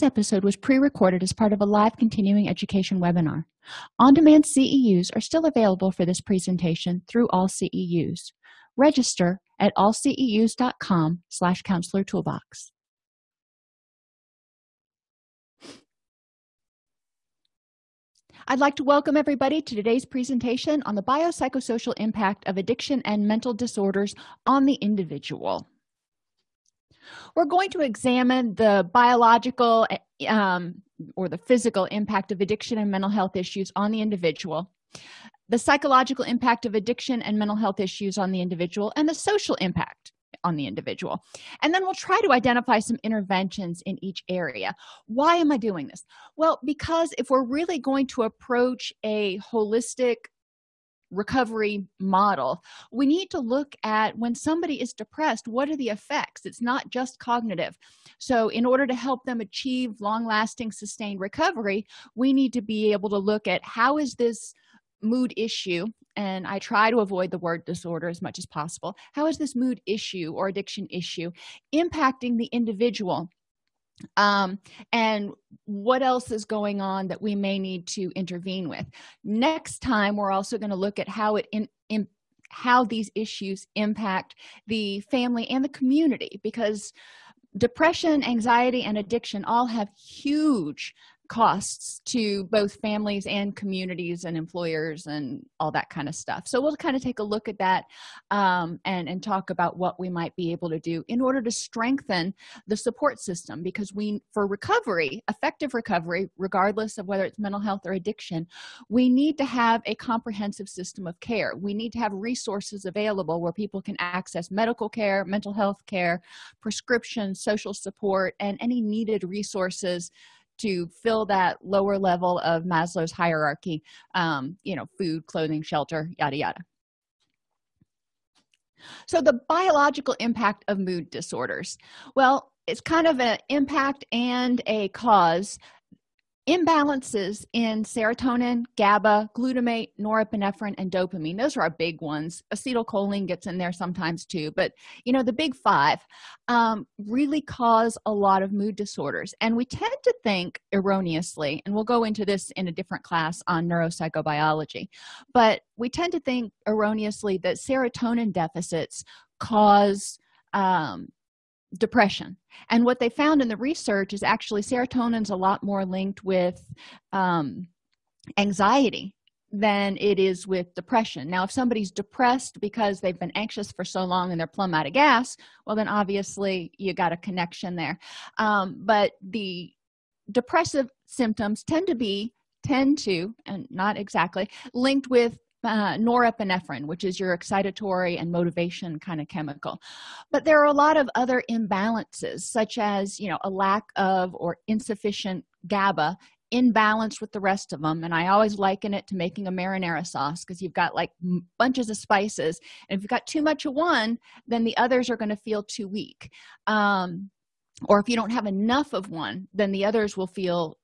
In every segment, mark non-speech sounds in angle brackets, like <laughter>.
this episode was pre-recorded as part of a live continuing education webinar. On-demand ceus are still available for this presentation through all ceus register at allceus.com slash counselor toolbox. I'd like to welcome everybody to today's presentation on the biopsychosocial impact of addiction and mental disorders on the individual. We're going to examine the biological um, or the physical impact of addiction and mental health issues on the individual, the psychological impact of addiction and mental health issues on the individual, and the social impact on the individual. And then we'll try to identify some interventions in each area. Why am i doing this? Well because if we're really going to approach a holistic recovery model. We need to look at when somebody is depressed what are the effects? It's not just cognitive. So in order to help them achieve long-lasting sustained recovery we need to be able to look at how is this mood issue and i try to avoid the word disorder as much as possible. How is this mood issue or addiction issue impacting the individual um, and what else is going on that we may need to intervene with? Next time we're also going to look at how it in, in how these issues impact the family and the community because depression anxiety and addiction all have huge costs to both families and communities and employers and all that kind of stuff. So we'll kind of take a look at that um, and and talk about what we might be able to do in order to strengthen the support system because we for recovery effective recovery regardless of whether it's mental health or addiction we need to have a comprehensive system of care. We need to have resources available where people can access medical care mental health care prescription social support and any needed resources to fill that lower level of maslow's hierarchy um, you know food clothing shelter yada yada. So the biological impact of mood disorders. Well it's kind of an impact and a cause imbalances in serotonin gaba glutamate norepinephrine and dopamine. Those are our big ones. Acetylcholine gets in there sometimes too but you know the big five um, really cause a lot of mood disorders. And we tend to think erroneously and we'll go into this in a different class on neuropsychobiology but we tend to think erroneously that serotonin deficits cause um, depression. And what they found in the research is actually serotonin's a lot more linked with um, anxiety than it is with depression. Now if somebody's depressed because they've been anxious for so long and they're plumb out of gas well then obviously you got a connection there. Um, but the depressive symptoms tend to be tend to and not exactly linked with uh, norepinephrine which is your excitatory and motivation kind of chemical. But there are a lot of other imbalances such as you know a lack of or insufficient gaba imbalanced with the rest of them and i always liken it to making a marinara sauce because you've got like bunches of spices. And if you've got too much of one then the others are going to feel too weak. Um, or if you don't have enough of one then the others will feel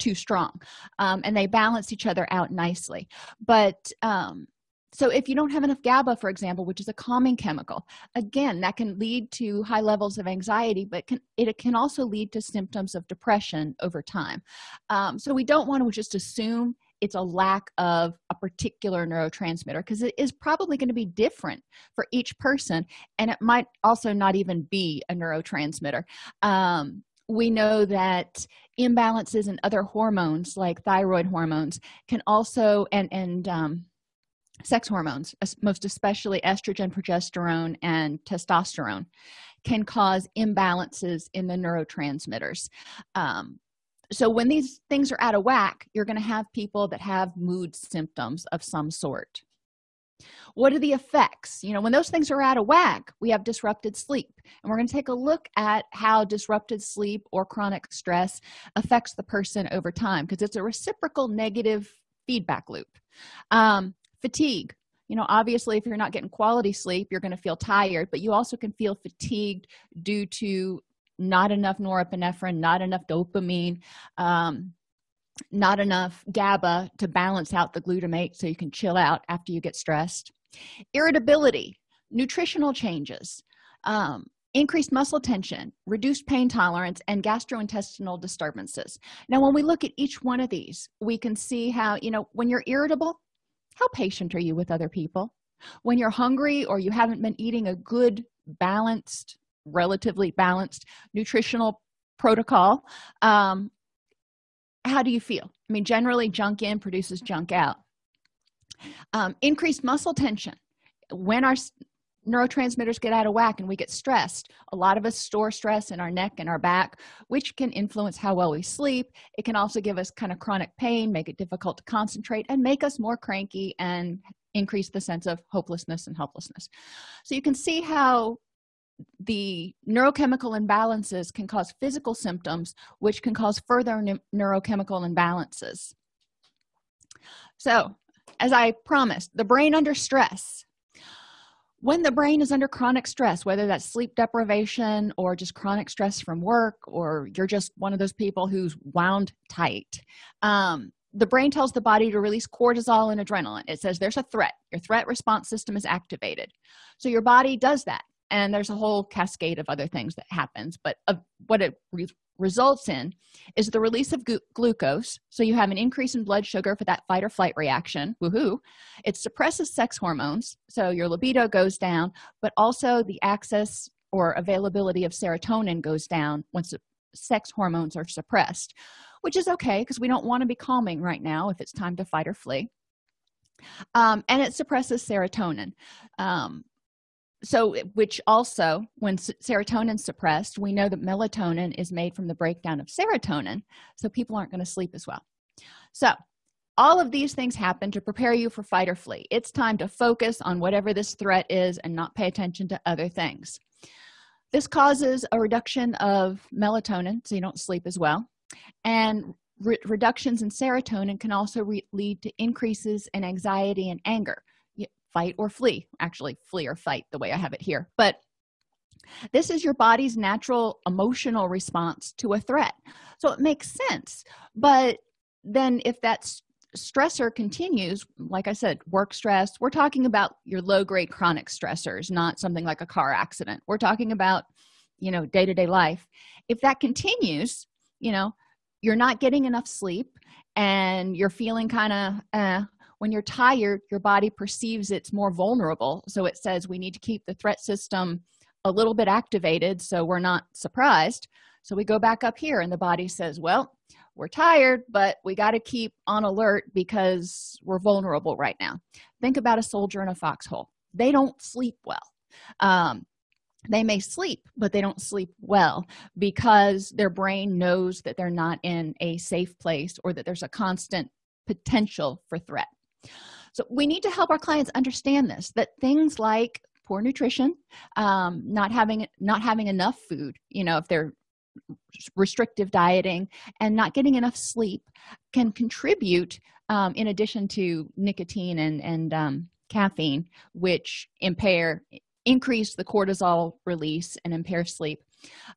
too strong um, and they balance each other out nicely. But um, so if you don't have enough gaba for example which is a calming chemical again that can lead to high levels of anxiety but can, it can also lead to symptoms of depression over time. Um, so we don't want to just assume it's a lack of a particular neurotransmitter because it is probably going to be different for each person and it might also not even be a neurotransmitter. Um, we know that imbalances in other hormones like thyroid hormones can also and and um, sex hormones most especially estrogen progesterone and testosterone can cause imbalances in the neurotransmitters. Um, so when these things are out of whack you're going to have people that have mood symptoms of some sort what are the effects? You know when those things are out of whack we have disrupted sleep. And we're going to take a look at how disrupted sleep or chronic stress affects the person over time because it's a reciprocal negative feedback loop. Um, fatigue. You know obviously if you're not getting quality sleep you're going to feel tired but you also can feel fatigued due to not enough norepinephrine not enough dopamine. Um, not enough gaba to balance out the glutamate so you can chill out after you get stressed. Irritability nutritional changes um, increased muscle tension reduced pain tolerance and gastrointestinal disturbances. Now when we look at each one of these we can see how you know when you're irritable how patient are you with other people? When you're hungry or you haven't been eating a good balanced relatively balanced nutritional protocol um, how do you feel? I mean generally junk in produces junk out. Um, increased muscle tension. When our neurotransmitters get out of whack and we get stressed a lot of us store stress in our neck and our back which can influence how well we sleep. It can also give us kind of chronic pain make it difficult to concentrate and make us more cranky and increase the sense of hopelessness and helplessness. So you can see how the neurochemical imbalances can cause physical symptoms which can cause further neurochemical imbalances. So as i promised the brain under stress. When the brain is under chronic stress whether that's sleep deprivation or just chronic stress from work or you're just one of those people who's wound tight um, the brain tells the body to release cortisol and adrenaline. It says there's a threat. Your threat response system is activated. So your body does that and there's a whole cascade of other things that happens but uh, what it re results in is the release of glucose. So you have an increase in blood sugar for that fight or flight reaction. Woohoo. It suppresses sex hormones so your libido goes down but also the access or availability of serotonin goes down once sex hormones are suppressed which is okay because we don't want to be calming right now if it's time to fight or flee. Um, and it suppresses serotonin. Um, so which also when serotonin suppressed we know that melatonin is made from the breakdown of serotonin so people aren't going to sleep as well. So all of these things happen to prepare you for fight or flee. It's time to focus on whatever this threat is and not pay attention to other things. This causes a reduction of melatonin so you don't sleep as well and re reductions in serotonin can also lead to increases in anxiety and anger fight or flee. Actually flee or fight the way i have it here. But this is your body's natural emotional response to a threat. So it makes sense. But then if that stressor continues like i said work stress we're talking about your low grade chronic stressors not something like a car accident. We're talking about you know day-to-day -day life. If that continues you know you're not getting enough sleep and you're feeling kind of uh, when you're tired your body perceives it's more vulnerable. So it says we need to keep the threat system a little bit activated so we're not surprised. So we go back up here and the body says well we're tired but we got to keep on alert because we're vulnerable right now. Think about a soldier in a foxhole. They don't sleep well. Um, they may sleep but they don't sleep well because their brain knows that they're not in a safe place or that there's a constant potential for threat so we need to help our clients understand this that things like poor nutrition um, not having not having enough food you know if they're restrictive dieting and not getting enough sleep can contribute um, in addition to nicotine and and um, caffeine which impair increase the cortisol release and impair sleep.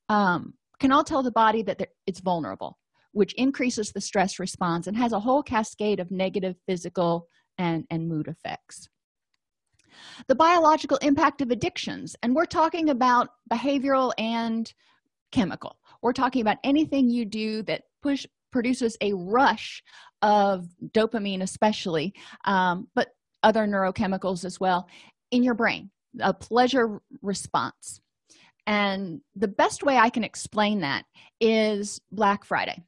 Um, can all tell the body that it's vulnerable which increases the stress response and has a whole cascade of negative physical and, and mood effects. The biological impact of addictions and we're talking about behavioral and chemical. We're talking about anything you do that push produces a rush of dopamine especially um, but other neurochemicals as well in your brain a pleasure response. And the best way i can explain that is black friday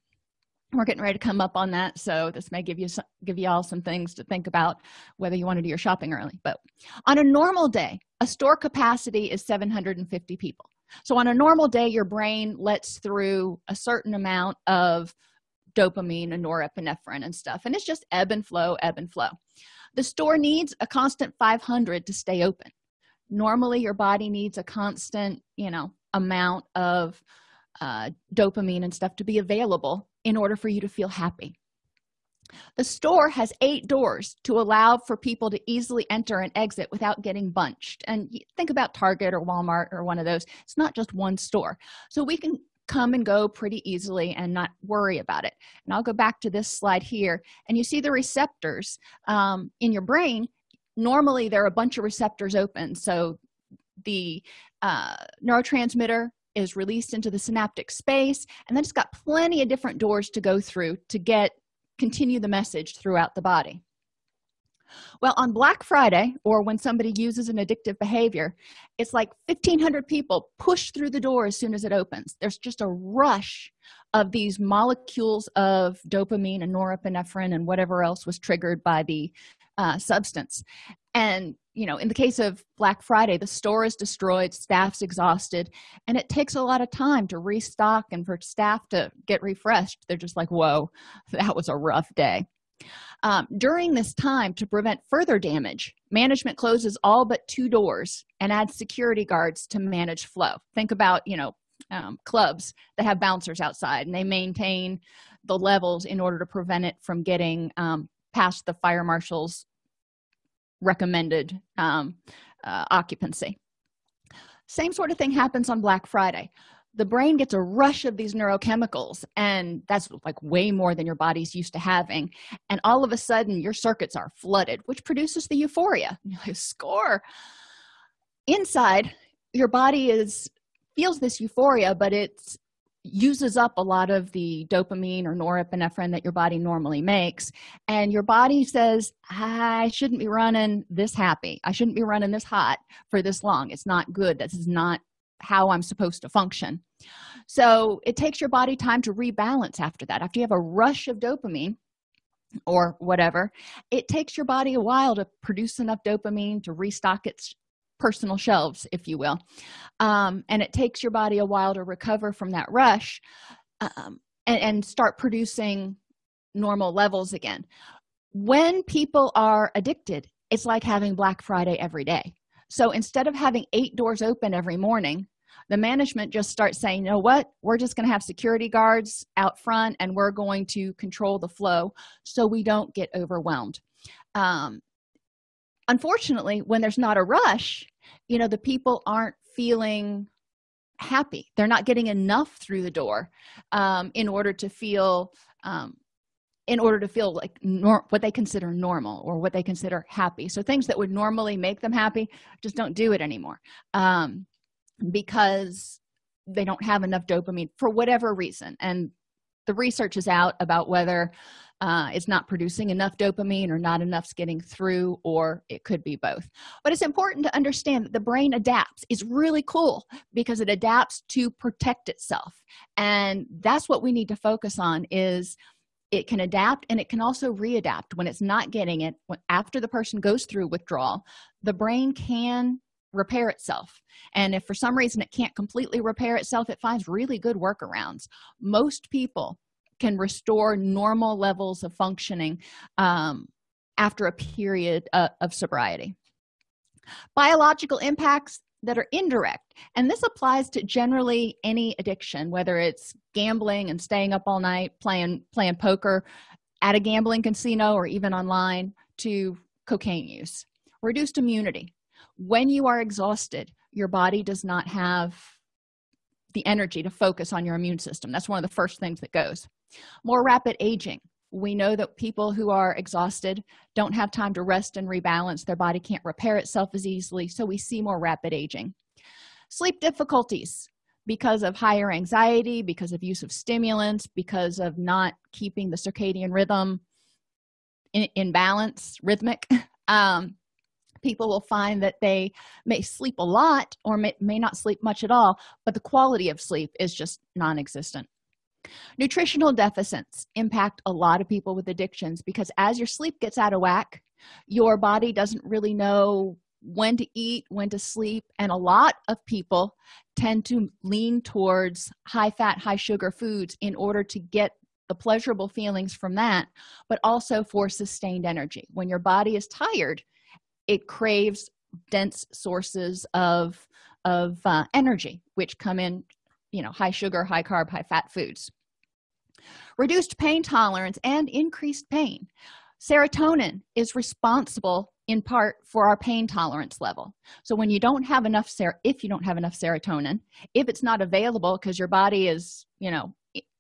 we're getting ready to come up on that so this may give you some, give you all some things to think about whether you want to do your shopping early but on a normal day a store capacity is 750 people. So on a normal day your brain lets through a certain amount of dopamine and norepinephrine and stuff and it's just ebb and flow ebb and flow. The store needs a constant 500 to stay open. Normally your body needs a constant you know amount of uh, dopamine and stuff to be available in order for you to feel happy. The store has eight doors to allow for people to easily enter and exit without getting bunched. And think about target or walmart or one of those. It's not just one store. So we can come and go pretty easily and not worry about it. And i'll go back to this slide here and you see the receptors um, in your brain. Normally there are a bunch of receptors open. So the uh, neurotransmitter is released into the synaptic space and then it's got plenty of different doors to go through to get continue the message throughout the body. Well on black friday or when somebody uses an addictive behavior it's like 1500 people push through the door as soon as it opens. There's just a rush of these molecules of dopamine and norepinephrine and whatever else was triggered by the uh, substance and you know in the case of black friday the store is destroyed staff's exhausted and it takes a lot of time to restock and for staff to get refreshed. They're just like whoa that was a rough day. Um, during this time to prevent further damage management closes all but two doors and adds security guards to manage flow. Think about you know um, clubs that have bouncers outside and they maintain the levels in order to prevent it from getting um, past the fire marshal's recommended um, uh, occupancy. Same sort of thing happens on black friday. The brain gets a rush of these neurochemicals and that's like way more than your body's used to having and all of a sudden your circuits are flooded which produces the euphoria. <laughs> Score. Inside your body is feels this euphoria but it's uses up a lot of the dopamine or norepinephrine that your body normally makes and your body says i shouldn't be running this happy. I shouldn't be running this hot for this long. It's not good. This is not how i'm supposed to function. So it takes your body time to rebalance after that. After you have a rush of dopamine or whatever it takes your body a while to produce enough dopamine to restock its personal shelves if you will um, and it takes your body a while to recover from that rush um, and, and start producing normal levels again. When people are addicted it's like having black friday every day. So instead of having eight doors open every morning the management just starts saying you know what? We're just going to have security guards out front and we're going to control the flow so we don't get overwhelmed. Um, unfortunately when there's not a rush you know the people aren't feeling happy. They're not getting enough through the door um, in order to feel um, in order to feel like what they consider normal or what they consider happy. So things that would normally make them happy just don't do it anymore um, because they don't have enough dopamine for whatever reason. And the research is out about whether uh, it's not producing enough dopamine or not enough's getting through or it could be both. But it's important to understand that the brain adapts is really cool because it adapts to protect itself. And that's what we need to focus on is it can adapt and it can also readapt. When it's not getting it after the person goes through withdrawal the brain can repair itself. And if for some reason it can't completely repair itself it finds really good workarounds. Most people can restore normal levels of functioning um, after a period uh, of sobriety. Biological impacts that are indirect and this applies to generally any addiction whether it's gambling and staying up all night playing playing poker at a gambling casino or even online to cocaine use. Reduced immunity when you are exhausted your body does not have the energy to focus on your immune system. That's one of the first things that goes. More rapid aging. We know that people who are exhausted don't have time to rest and rebalance. Their body can't repair itself as easily so we see more rapid aging. Sleep difficulties. Because of higher anxiety because of use of stimulants because of not keeping the circadian rhythm in, in balance rhythmic <laughs> um, people will find that they may sleep a lot or may, may not sleep much at all but the quality of sleep is just non-existent. Nutritional deficits impact a lot of people with addictions because as your sleep gets out of whack your body doesn't really know when to eat when to sleep and a lot of people tend to lean towards high fat high sugar foods in order to get the pleasurable feelings from that but also for sustained energy. When your body is tired it craves dense sources of of uh, energy which come in you know high sugar high carb high fat foods. Reduced pain tolerance and increased pain. Serotonin is responsible in part for our pain tolerance level. So when you don't have enough ser if you don't have enough serotonin if it's not available because your body is you know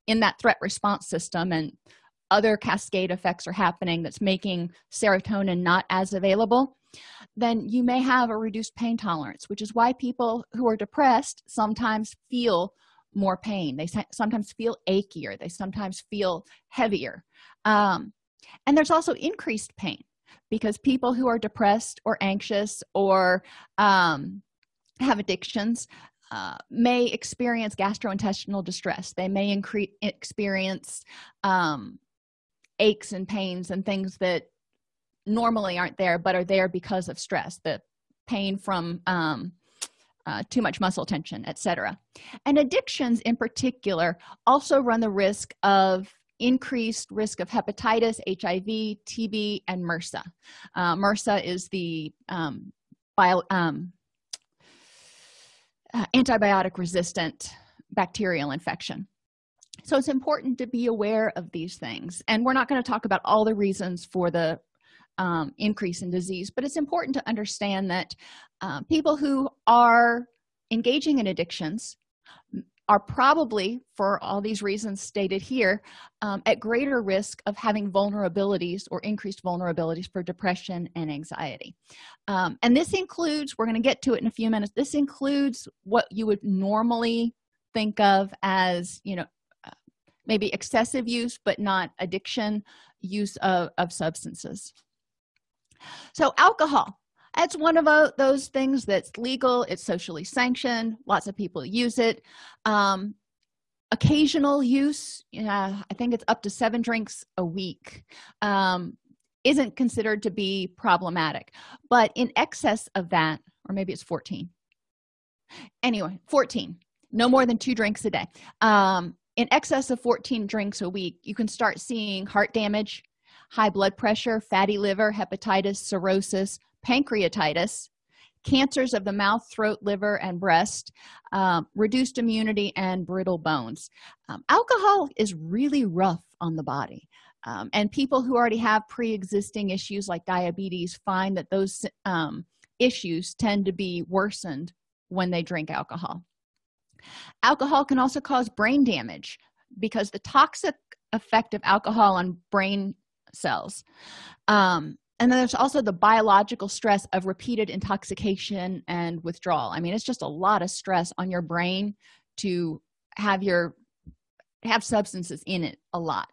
in that threat response system and other cascade effects are happening that's making serotonin not as available then you may have a reduced pain tolerance which is why people who are depressed sometimes feel more pain. They sometimes feel achier they sometimes feel heavier. Um, and there's also increased pain because people who are depressed or anxious or um, have addictions uh, may experience gastrointestinal distress. They may increase experience um, aches and pains and things that normally aren't there but are there because of stress the pain from um, uh, too much muscle tension etc and addictions in particular also run the risk of increased risk of hepatitis hiv tb and mrsa uh, mrsa is the um, bio, um, uh, antibiotic resistant bacterial infection. So it's important to be aware of these things. And we're not going to talk about all the reasons for the um, increase in disease. But it's important to understand that uh, people who are engaging in addictions are probably for all these reasons stated here um, at greater risk of having vulnerabilities or increased vulnerabilities for depression and anxiety. Um, and this includes we're going to get to it in a few minutes this includes what you would normally think of as you know uh, maybe excessive use but not addiction use of, of substances so alcohol it's one of those things that's legal. It's socially sanctioned. Lots of people use it. Um, occasional use uh, i think it's up to seven drinks a week um, isn't considered to be problematic. But in excess of that or maybe it's 14 anyway 14 no more than two drinks a day. Um, in excess of 14 drinks a week you can start seeing heart damage high blood pressure fatty liver hepatitis cirrhosis pancreatitis cancers of the mouth throat liver and breast um, reduced immunity and brittle bones. Um, alcohol is really rough on the body. Um, and people who already have pre-existing issues like diabetes find that those um, issues tend to be worsened when they drink alcohol. Alcohol can also cause brain damage because the toxic effect of alcohol on brain cells. Um, and then there's also the biological stress of repeated intoxication and withdrawal. I mean it's just a lot of stress on your brain to have your have substances in it a lot.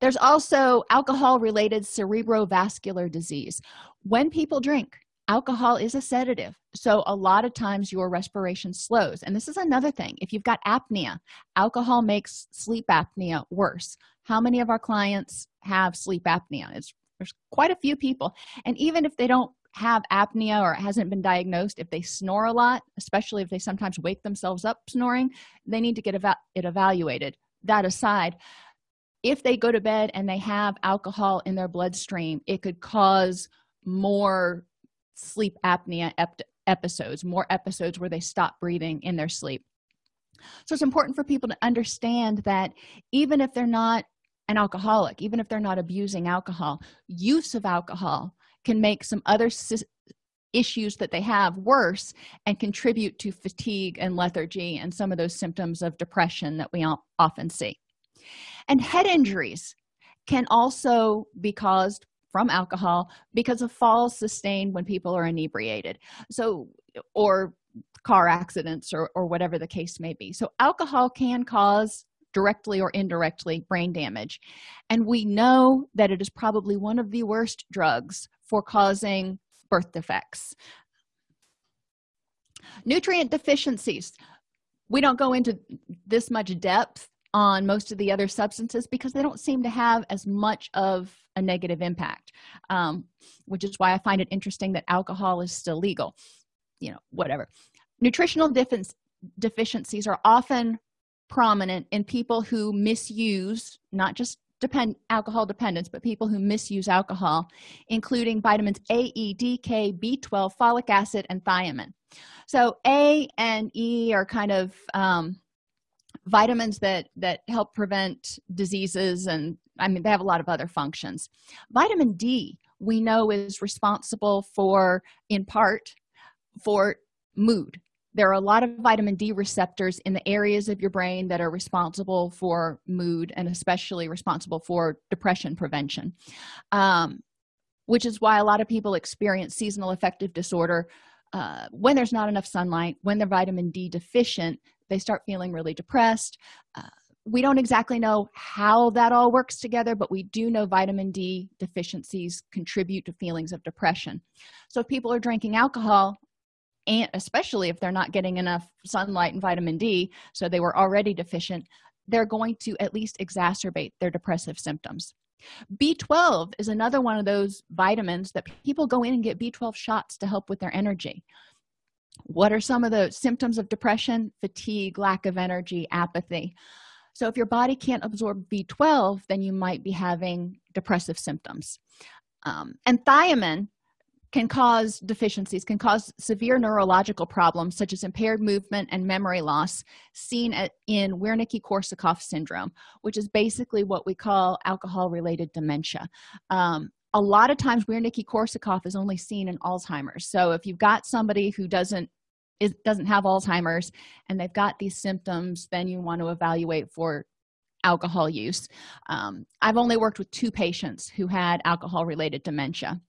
There's also alcohol related cerebrovascular disease. When people drink alcohol is a sedative so a lot of times your respiration slows. And this is another thing. If you've got apnea alcohol makes sleep apnea worse. How many of our clients have sleep apnea? It's there's quite a few people. And even if they don't have apnea or it hasn't been diagnosed if they snore a lot especially if they sometimes wake themselves up snoring they need to get it evaluated. That aside if they go to bed and they have alcohol in their bloodstream it could cause more sleep apnea episodes more episodes where they stop breathing in their sleep. So it's important for people to understand that even if they're not an alcoholic even if they're not abusing alcohol use of alcohol can make some other issues that they have worse and contribute to fatigue and lethargy and some of those symptoms of depression that we often see. And head injuries can also be caused from alcohol because of falls sustained when people are inebriated. So or car accidents or, or whatever the case may be. So alcohol can cause directly or indirectly brain damage. And we know that it is probably one of the worst drugs for causing birth defects. Nutrient deficiencies. We don't go into this much depth on most of the other substances because they don't seem to have as much of a negative impact um, which is why i find it interesting that alcohol is still legal you know whatever. Nutritional deficiencies are often prominent in people who misuse not just depend alcohol dependence but people who misuse alcohol including vitamins a e d k b12 folic acid and thiamine. So a and e are kind of um, vitamins that that help prevent diseases and i mean they have a lot of other functions. Vitamin d we know is responsible for in part for mood. There are a lot of vitamin d receptors in the areas of your brain that are responsible for mood and especially responsible for depression prevention um, which is why a lot of people experience seasonal affective disorder uh, when there's not enough sunlight when they're vitamin d deficient they start feeling really depressed. Uh, we don't exactly know how that all works together but we do know vitamin d deficiencies contribute to feelings of depression. So if people are drinking alcohol and especially if they're not getting enough sunlight and vitamin d so they were already deficient they're going to at least exacerbate their depressive symptoms b12 is another one of those vitamins that people go in and get b12 shots to help with their energy. What are some of the symptoms of depression? Fatigue lack of energy apathy. So if your body can't absorb b12 then you might be having depressive symptoms. Um, and thiamine can cause deficiencies can cause severe neurological problems such as impaired movement and memory loss seen at, in wernicke-korsakoff syndrome which is basically what we call alcohol related dementia. Um, a lot of times wernicke-korsakoff is only seen in alzheimer's. So if you've got somebody who doesn't is doesn't have alzheimer's and they've got these symptoms then you want to evaluate for alcohol use. Um, i've only worked with two patients who had alcohol related dementia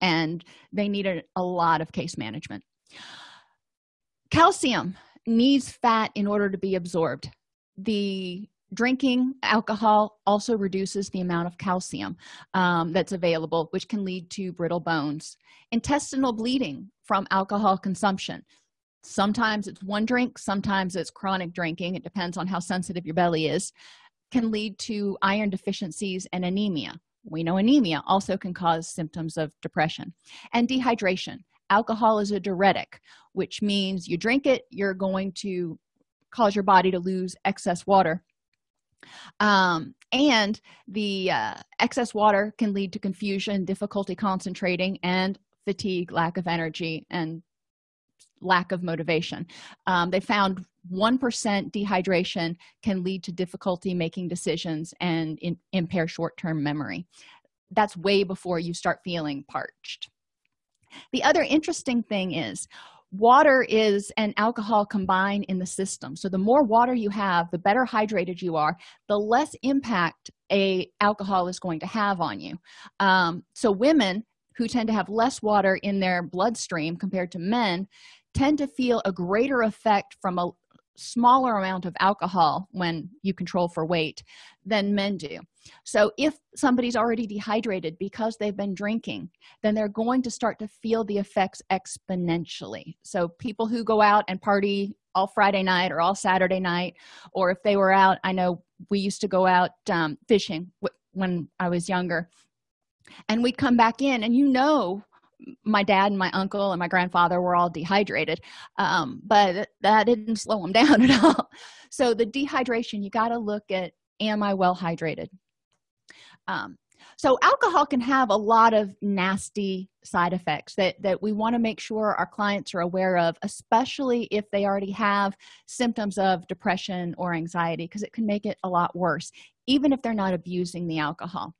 and they needed a lot of case management. Calcium needs fat in order to be absorbed. The drinking alcohol also reduces the amount of calcium um, that's available which can lead to brittle bones. Intestinal bleeding from alcohol consumption. Sometimes it's one drink sometimes it's chronic drinking. It depends on how sensitive your belly is. Can lead to iron deficiencies and anemia we know anemia also can cause symptoms of depression and dehydration. Alcohol is a diuretic which means you drink it you're going to cause your body to lose excess water. Um, and the uh, excess water can lead to confusion difficulty concentrating and fatigue lack of energy and lack of motivation. Um, they found 1% dehydration can lead to difficulty making decisions and in, impair short-term memory. That's way before you start feeling parched. The other interesting thing is water is and alcohol combine in the system. So the more water you have the better hydrated you are the less impact a alcohol is going to have on you. Um, so women who tend to have less water in their bloodstream compared to men tend to feel a greater effect from a smaller amount of alcohol when you control for weight than men do. So if somebody's already dehydrated because they've been drinking then they're going to start to feel the effects exponentially. So people who go out and party all friday night or all saturday night or if they were out i know we used to go out um, fishing when i was younger and we'd come back in and you know my dad and my uncle and my grandfather were all dehydrated um, but that didn't slow them <laughs> down at all. So the dehydration you got to look at am i well hydrated? Um, so alcohol can have a lot of nasty side effects that that we want to make sure our clients are aware of especially if they already have symptoms of depression or anxiety because it can make it a lot worse even if they're not abusing the alcohol.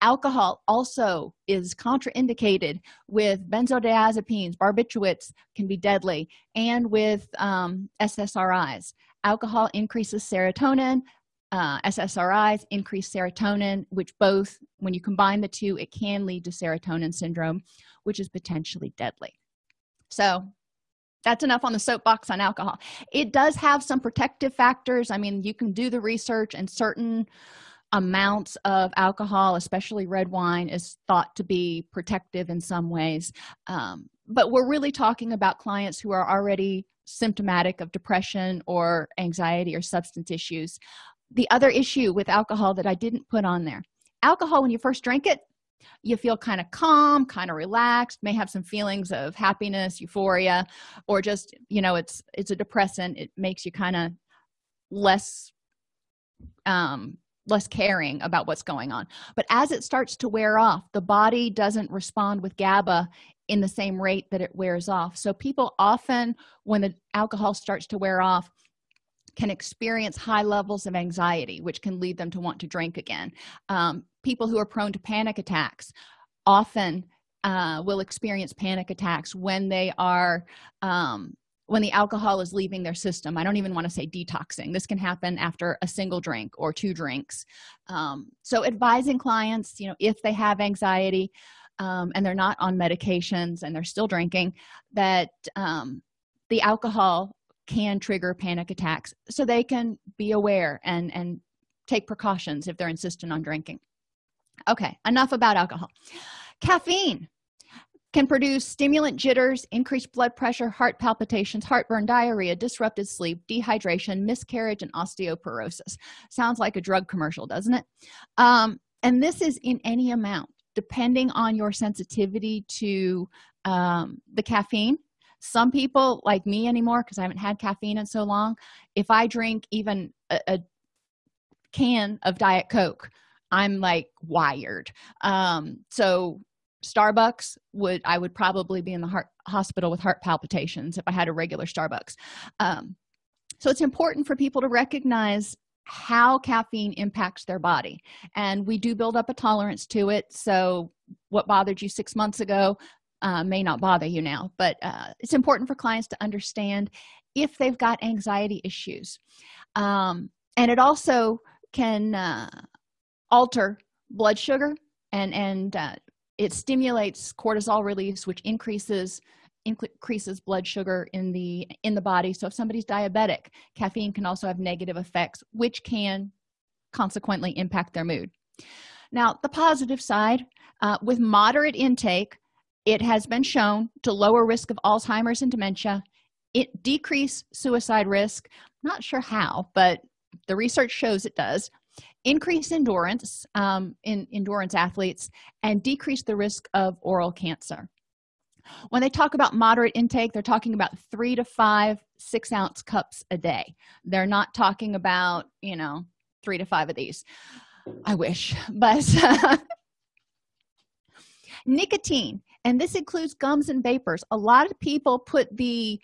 Alcohol also is contraindicated with benzodiazepines barbiturates can be deadly and with um, ssris alcohol increases serotonin uh, ssris increase serotonin which both when you combine the two it can lead to serotonin syndrome which is potentially deadly. So that's enough on the soapbox on alcohol. It does have some protective factors. I mean you can do the research and certain amounts of alcohol especially red wine is thought to be protective in some ways. Um, but we're really talking about clients who are already symptomatic of depression or anxiety or substance issues the other issue with alcohol that i didn't put on there. Alcohol when you first drink it you feel kind of calm kind of relaxed may have some feelings of happiness euphoria or just you know it's it's a depressant. It makes you kind of less um less caring about what's going on. But as it starts to wear off the body doesn't respond with gaba in the same rate that it wears off. So people often when the alcohol starts to wear off can experience high levels of anxiety which can lead them to want to drink again. Um, people who are prone to panic attacks often uh, will experience panic attacks when they are um, when the alcohol is leaving their system. I don't even want to say detoxing. This can happen after a single drink or two drinks. Um, so advising clients you know if they have anxiety um, and they're not on medications and they're still drinking that um, the alcohol can trigger panic attacks so they can be aware and and take precautions if they're insistent on drinking. Okay enough about alcohol. Caffeine can produce stimulant jitters increased blood pressure heart palpitations heartburn diarrhea disrupted sleep dehydration miscarriage and osteoporosis. Sounds like a drug commercial doesn't it? Um, and this is in any amount depending on your sensitivity to um, the caffeine some people like me anymore because i haven't had caffeine in so long if i drink even a, a can of diet coke i'm like wired. Um, so starbucks would i would probably be in the heart hospital with heart palpitations if i had a regular starbucks. Um, so it's important for people to recognize how caffeine impacts their body and we do build up a tolerance to it. So what bothered you six months ago uh, may not bother you now but uh, it's important for clients to understand if they've got anxiety issues. Um, and it also can uh, alter blood sugar and and uh, it stimulates cortisol release which increases increases blood sugar in the in the body. So if somebody's diabetic caffeine can also have negative effects which can consequently impact their mood. Now the positive side uh, with moderate intake it has been shown to lower risk of alzheimer's and dementia. It decrease suicide risk. Not sure how but the research shows it does. Increase endurance um, in endurance athletes and decrease the risk of oral cancer. When they talk about moderate intake they're talking about three to five six ounce cups a day. They're not talking about you know three to five of these. I wish <laughs> but <laughs> nicotine and this includes gums and vapors. A lot of people put the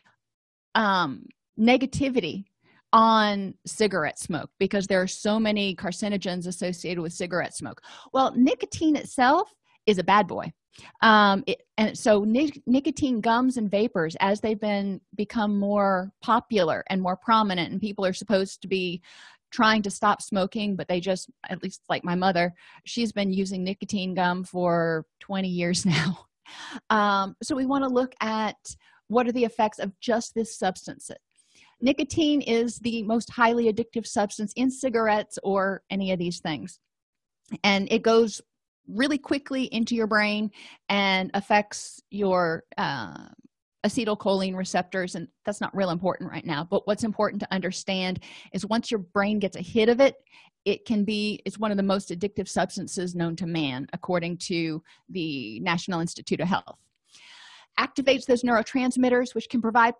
um, negativity on cigarette smoke because there are so many carcinogens associated with cigarette smoke. Well nicotine itself is a bad boy. Um it, and so nic nicotine gums and vapors as they've been become more popular and more prominent and people are supposed to be trying to stop smoking but they just at least like my mother she's been using nicotine gum for 20 years <laughs> now um so we want to look at what are the effects of just this substance. Nicotine is the most highly addictive substance in cigarettes or any of these things. And it goes really quickly into your brain and affects your uh, acetylcholine receptors and that's not real important right now but what's important to understand is once your brain gets a hit of it it can be it's one of the most addictive substances known to man according to the national institute of health. Activates those neurotransmitters which can provide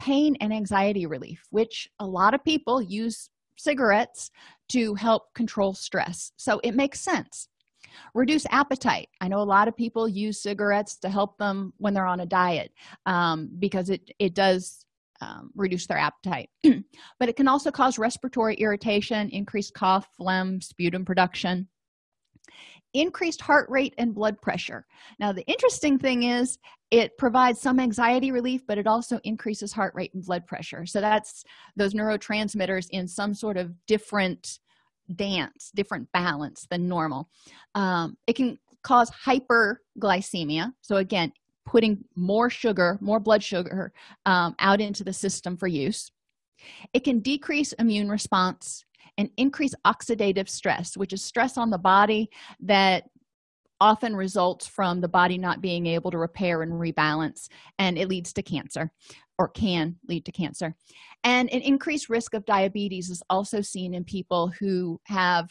pain and anxiety relief which a lot of people use cigarettes to help control stress. So it makes sense reduce appetite. I know a lot of people use cigarettes to help them when they're on a diet um, because it it does um, reduce their appetite. <clears throat> But it can also cause respiratory irritation increased cough phlegm sputum production increased heart rate and blood pressure. Now the interesting thing is it provides some anxiety relief but it also increases heart rate and blood pressure. So that's those neurotransmitters in some sort of different dance different balance than normal. Um, it can cause hyperglycemia. So again putting more sugar more blood sugar um, out into the system for use. It can decrease immune response and increase oxidative stress which is stress on the body that often results from the body not being able to repair and rebalance and it leads to cancer or can lead to cancer. And an increased risk of diabetes is also seen in people who have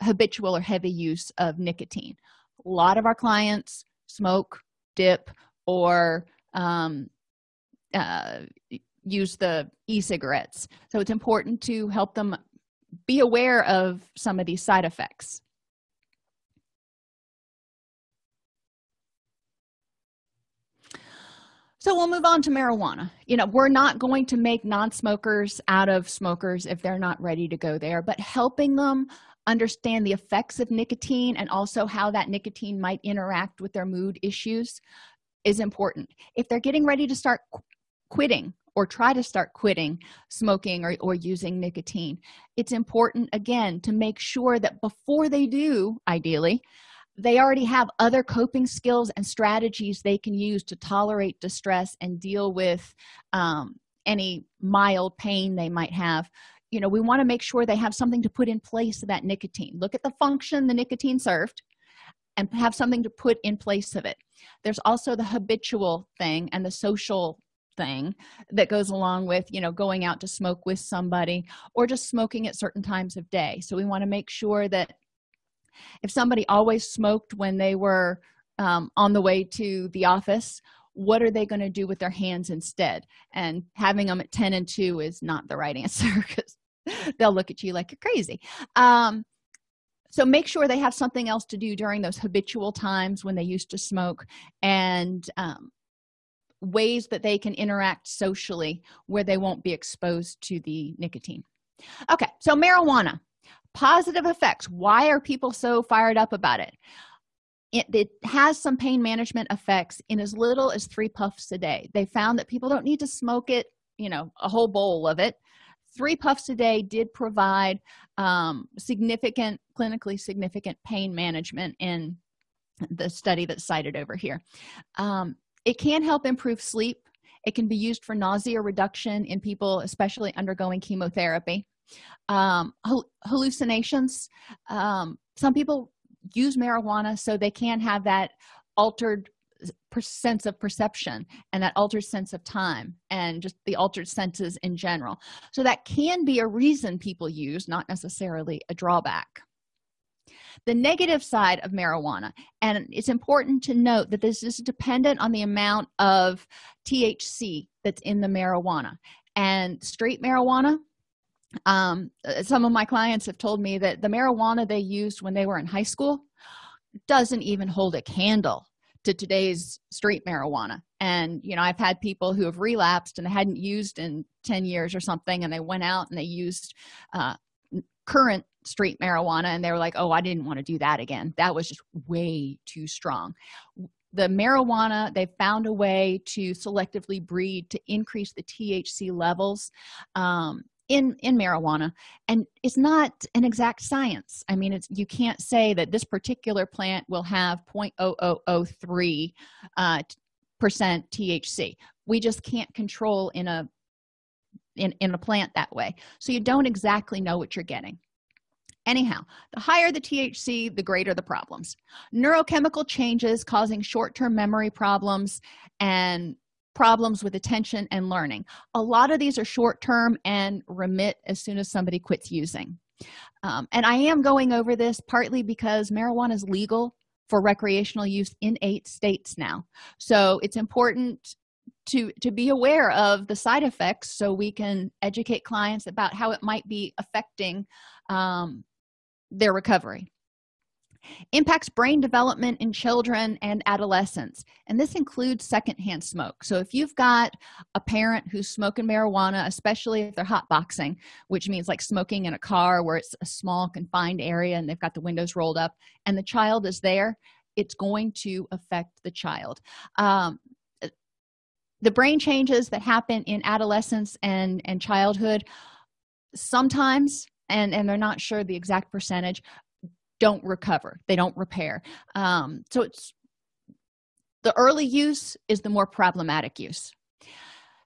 habitual or heavy use of nicotine. A lot of our clients smoke dip or um, uh, use the e-cigarettes. So it's important to help them be aware of some of these side effects so we'll move on to marijuana. You know we're not going to make non-smokers out of smokers if they're not ready to go there but helping them understand the effects of nicotine and also how that nicotine might interact with their mood issues is important. If they're getting ready to start qu quitting or try to start quitting smoking or, or using nicotine it's important again to make sure that before they do ideally they already have other coping skills and strategies they can use to tolerate distress and deal with um, any mild pain they might have. You know we want to make sure they have something to put in place of that nicotine. Look at the function the nicotine served and have something to put in place of it. There's also the habitual thing and the social thing that goes along with you know going out to smoke with somebody or just smoking at certain times of day. So we want to make sure that if somebody always smoked when they were um, on the way to the office what are they going to do with their hands instead? And having them at 10 and 2 is not the right answer <laughs> because they'll look at you like you're crazy. Um, so make sure they have something else to do during those habitual times when they used to smoke and um, ways that they can interact socially where they won't be exposed to the nicotine. Okay so marijuana positive effects. Why are people so fired up about it? It, it, has some pain management effects in as little as three puffs a day. They found that people don't need to smoke it you know a whole bowl of it. Three puffs a day did provide um, significant clinically significant pain management in the study that's cited over here. Um, it can help improve sleep. It can be used for nausea reduction in people especially undergoing chemotherapy um, hallucinations. Um, some people use marijuana so they can have that altered sense of perception and that altered sense of time and just the altered senses in general. So that can be a reason people use not necessarily a drawback. The negative side of marijuana and it's important to note that this is dependent on the amount of thc that's in the marijuana. And straight marijuana um, some of my clients have told me that the marijuana they used when they were in high school doesn't even hold a candle to today's street marijuana. And you know i've had people who have relapsed and hadn't used in 10 years or something and they went out and they used uh, current street marijuana and they were like oh i didn't want to do that again. That was just way too strong. The marijuana they found a way to selectively breed to increase the thc levels um, in in marijuana and it's not an exact science. I mean it's you can't say that this particular plant will have 0.0003 uh, percent thc we just can't control in a in in a plant that way. So you don't exactly know what you're getting. Anyhow the higher the thc the greater the problems. Neurochemical changes causing short-term memory problems and problems with attention and learning. A lot of these are short-term and remit as soon as somebody quits using. Um, and i am going over this partly because marijuana is legal for recreational use in eight states now. So it's important to to be aware of the side effects so we can educate clients about how it might be affecting um, their recovery impacts brain development in children and adolescents and this includes secondhand smoke. So if you've got a parent who's smoking marijuana especially if they're hot boxing which means like smoking in a car where it's a small confined area and they've got the windows rolled up and the child is there it's going to affect the child. Um, the brain changes that happen in adolescence and and childhood sometimes and and they're not sure the exact percentage don't recover they don't repair. Um, so it's the early use is the more problematic use.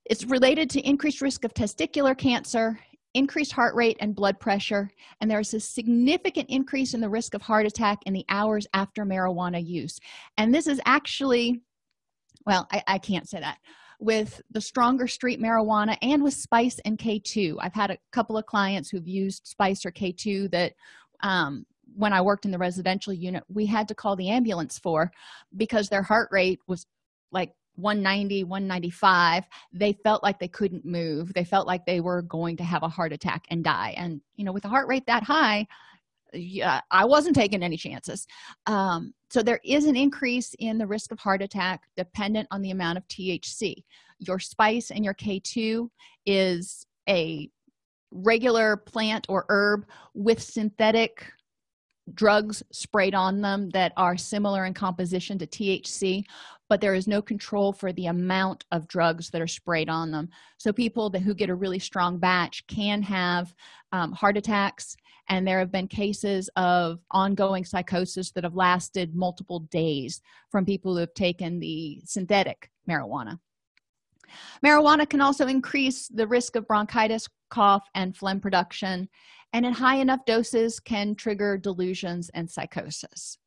It's related to increased risk of testicular cancer increased heart rate and blood pressure and there's a significant increase in the risk of heart attack in the hours after marijuana use. And this is actually well i, I can't say that. With the stronger street marijuana and with spice and k2 i've had a couple of clients who've used spice or k2 that um, when i worked in the residential unit we had to call the ambulance for because their heart rate was like 190 195 they felt like they couldn't move. They felt like they were going to have a heart attack and die. And you know with a heart rate that high yeah i wasn't taking any chances. Um, so there is an increase in the risk of heart attack dependent on the amount of thc your spice and your k2 is a regular plant or herb with synthetic drugs sprayed on them that are similar in composition to thc but there is no control for the amount of drugs that are sprayed on them. So people that, who get a really strong batch can have um, heart attacks and there have been cases of ongoing psychosis that have lasted multiple days from people who have taken the synthetic marijuana. Marijuana can also increase the risk of bronchitis cough and phlegm production and in high enough doses can trigger delusions and psychosis.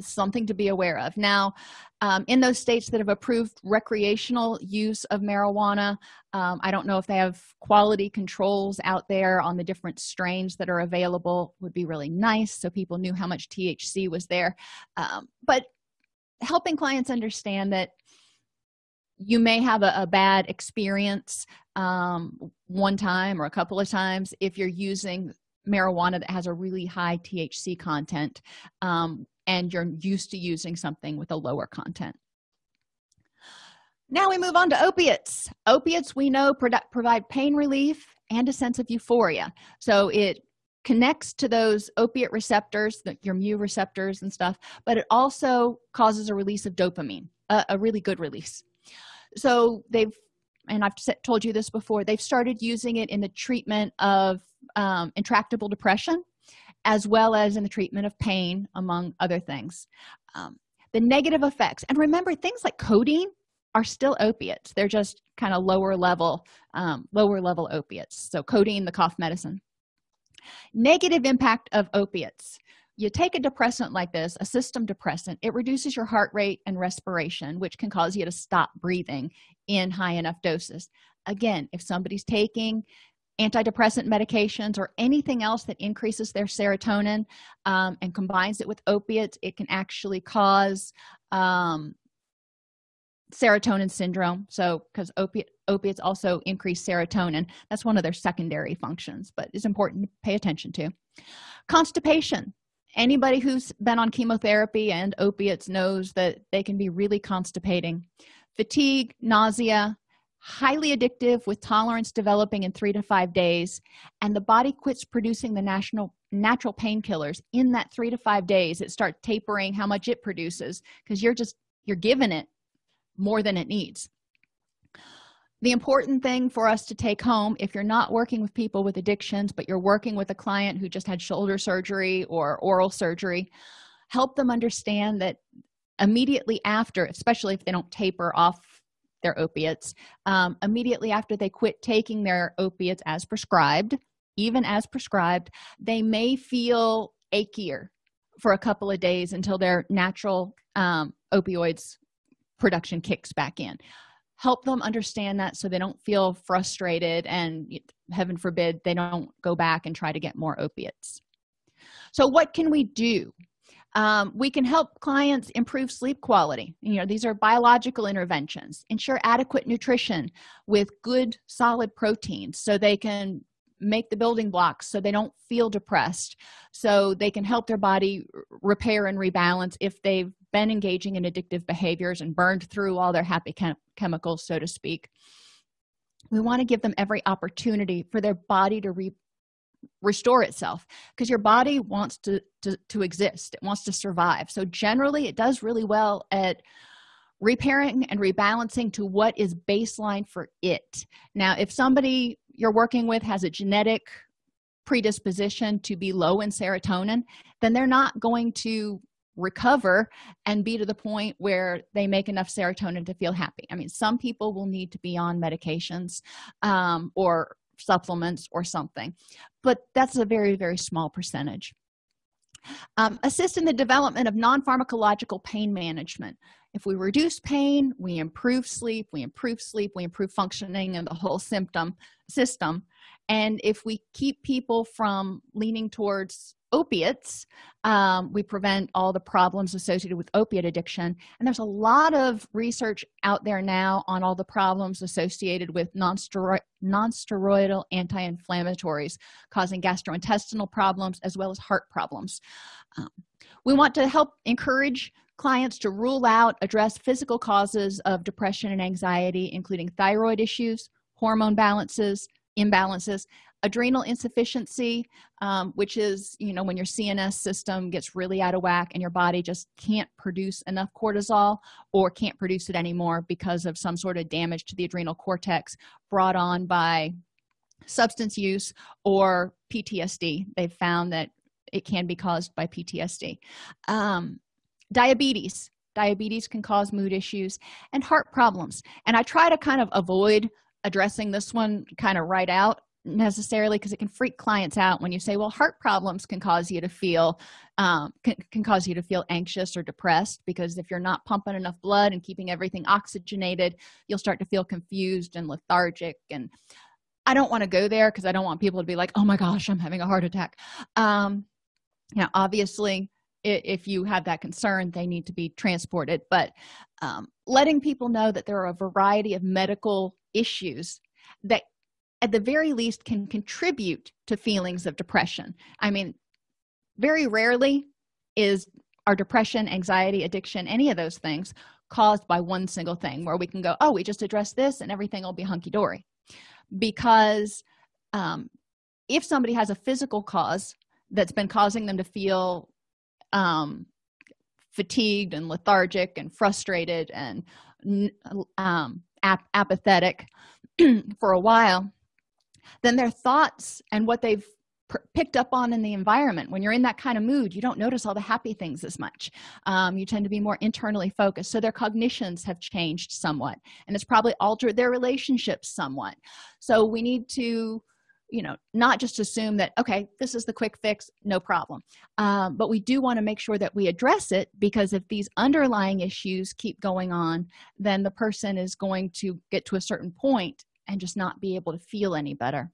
Something to be aware of. Now um, in those states that have approved recreational use of marijuana um, i don't know if they have quality controls out there on the different strains that are available would be really nice so people knew how much thc was there. Um, but helping clients understand that you may have a, a bad experience um, one time or a couple of times if you're using marijuana that has a really high thc content um, and you're used to using something with a lower content. Now we move on to opiates. Opiates we know provide pain relief and a sense of euphoria. So it connects to those opiate receptors your mu receptors and stuff but it also causes a release of dopamine a, a really good release. So they've and i've told you this before they've started using it in the treatment of um, intractable depression as well as in the treatment of pain among other things. Um, the negative effects and remember things like codeine are still opiates. They're just kind of lower level um, lower level opiates. So codeine the cough medicine. Negative impact of opiates. You take a depressant like this a system depressant it reduces your heart rate and respiration which can cause you to stop breathing in high enough doses. Again if somebody's taking antidepressant medications or anything else that increases their serotonin um, and combines it with opiates it can actually cause um, serotonin syndrome. So because opiate opiates also increase serotonin. That's one of their secondary functions but it's important to pay attention to. Constipation. Anybody who's been on chemotherapy and opiates knows that they can be really constipating fatigue nausea highly addictive with tolerance developing in three to five days and the body quits producing the national natural painkillers. In that three to five days it starts tapering how much it produces because you're just you're giving it more than it needs. The important thing for us to take home if you're not working with people with addictions but you're working with a client who just had shoulder surgery or oral surgery help them understand that immediately after especially if they don't taper off their opiates um, immediately after they quit taking their opiates as prescribed even as prescribed they may feel achier for a couple of days until their natural um, opioids production kicks back in. Help them understand that so they don't feel frustrated and heaven forbid they don't go back and try to get more opiates. So what can we do um, we can help clients improve sleep quality. You know these are biological interventions. Ensure adequate nutrition with good solid proteins so they can make the building blocks so they don't feel depressed so they can help their body repair and rebalance if they've been engaging in addictive behaviors and burned through all their happy chem chemicals so to speak. We want to give them every opportunity for their body to re restore itself because your body wants to, to to exist. It wants to survive. So generally it does really well at repairing and rebalancing to what is baseline for it. Now if somebody you're working with has a genetic predisposition to be low in serotonin then they're not going to recover and be to the point where they make enough serotonin to feel happy. I mean some people will need to be on medications um, or supplements or something but that's a very very small percentage. Um, assist in the development of non-pharmacological pain management. If we reduce pain we improve sleep we improve sleep we improve functioning and the whole symptom system and if we keep people from leaning towards opiates um, we prevent all the problems associated with opiate addiction. And there's a lot of research out there now on all the problems associated with non-steroidal non anti-inflammatories causing gastrointestinal problems as well as heart problems. Um, we want to help encourage clients to rule out address physical causes of depression and anxiety including thyroid issues hormone balances imbalances adrenal insufficiency um, which is you know when your cns system gets really out of whack and your body just can't produce enough cortisol or can't produce it anymore because of some sort of damage to the adrenal cortex brought on by substance use or ptsd they've found that it can be caused by ptsd um, diabetes. Diabetes can cause mood issues and heart problems. And i try to kind of avoid addressing this one kind of right out necessarily because it can freak clients out when you say well heart problems can cause you to feel um, can, can cause you to feel anxious or depressed because if you're not pumping enough blood and keeping everything oxygenated you'll start to feel confused and lethargic and i don't want to go there because i don't want people to be like oh my gosh i'm having a heart attack. Um you know obviously if you have that concern they need to be transported. But um, letting people know that there are a variety of medical issues that at the very least can contribute to feelings of depression. I mean very rarely is our depression anxiety addiction any of those things caused by one single thing where we can go oh we just address this and everything will be hunky-dory. Because um, if somebody has a physical cause that's been causing them to feel um, fatigued and lethargic and frustrated and um, ap apathetic <clears throat> for a while then their thoughts and what they've picked up on in the environment when you're in that kind of mood you don't notice all the happy things as much. Um, you tend to be more internally focused. So their cognitions have changed somewhat and it's probably altered their relationships somewhat. So we need to you know not just assume that okay this is the quick fix no problem. Um, but we do want to make sure that we address it because if these underlying issues keep going on then the person is going to get to a certain point and just not be able to feel any better.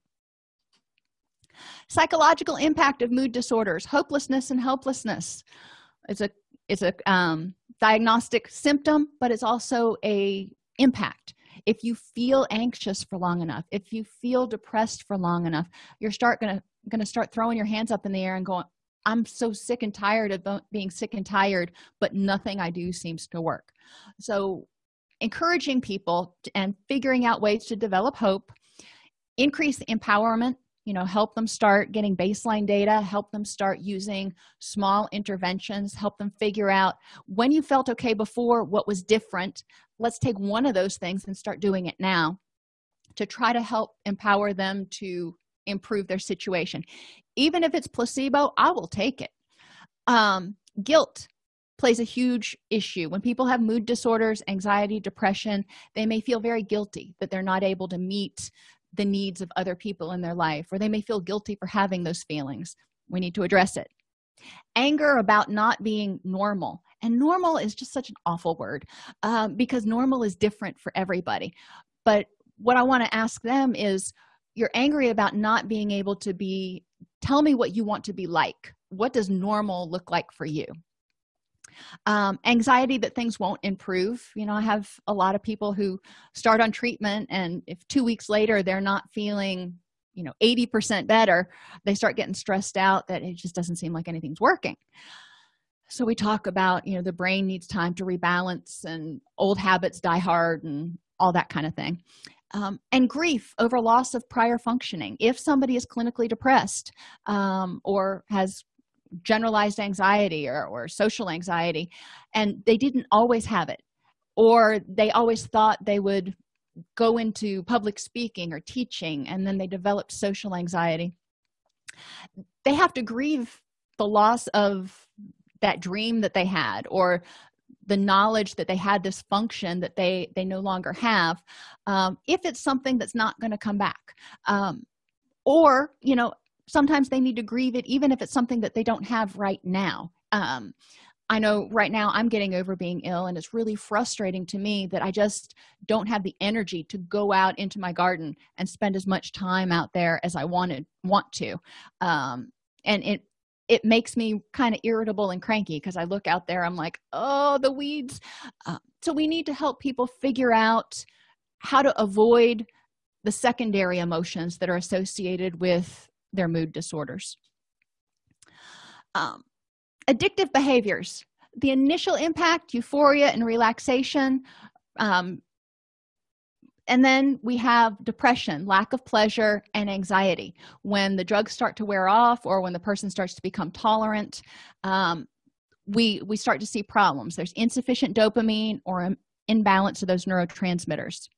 Psychological impact of mood disorders hopelessness and helplessness. It's a it's a um, diagnostic symptom but it's also a impact if you feel anxious for long enough if you feel depressed for long enough you're start gonna gonna start throwing your hands up in the air and going i'm so sick and tired of being sick and tired but nothing i do seems to work. So encouraging people and figuring out ways to develop hope increase empowerment you know help them start getting baseline data help them start using small interventions help them figure out when you felt okay before what was different let's take one of those things and start doing it now to try to help empower them to improve their situation. Even if it's placebo i will take it. Um, guilt plays a huge issue. When people have mood disorders anxiety depression they may feel very guilty that they're not able to meet the needs of other people in their life or they may feel guilty for having those feelings. We need to address it. Anger about not being normal and normal is just such an awful word um, because normal is different for everybody. But what i want to ask them is you're angry about not being able to be tell me what you want to be like. What does normal look like for you? Um, anxiety that things won't improve. You know i have a lot of people who start on treatment and if two weeks later they're not feeling you know 80 percent better they start getting stressed out that it just doesn't seem like anything's working so we talk about you know the brain needs time to rebalance and old habits die hard and all that kind of thing. Um, and grief over loss of prior functioning. If somebody is clinically depressed um, or has generalized anxiety or, or social anxiety and they didn't always have it or they always thought they would go into public speaking or teaching and then they developed social anxiety they have to grieve the loss of that dream that they had or the knowledge that they had this function that they they no longer have um, if it's something that's not going to come back. Um, or you know sometimes they need to grieve it even if it's something that they don't have right now. Um, i know right now i'm getting over being ill and it's really frustrating to me that i just don't have the energy to go out into my garden and spend as much time out there as i wanted want to. Um, and it it makes me kind of irritable and cranky because i look out there i'm like oh the weeds. Uh, so we need to help people figure out how to avoid the secondary emotions that are associated with their mood disorders. Um, addictive behaviors. The initial impact euphoria and relaxation um, and then we have depression lack of pleasure and anxiety. When the drugs start to wear off or when the person starts to become tolerant um, we we start to see problems. There's insufficient dopamine or imbalance of those neurotransmitters.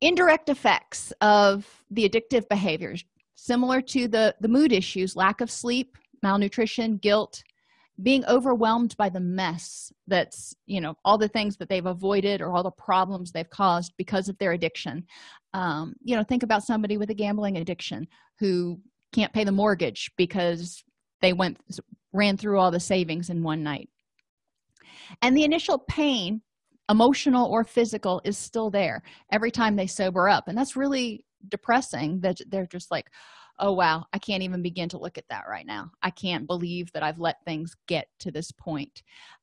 Indirect effects of the addictive behaviors similar to the the mood issues lack of sleep malnutrition guilt being overwhelmed by the mess that's you know all the things that they've avoided or all the problems they've caused because of their addiction. Um, you know think about somebody with a gambling addiction who can't pay the mortgage because they went ran through all the savings in one night. And the initial pain emotional or physical is still there every time they sober up. And that's really depressing that they're just like oh wow. I can't even begin to look at that right now. I can't believe that i've let things get to this point.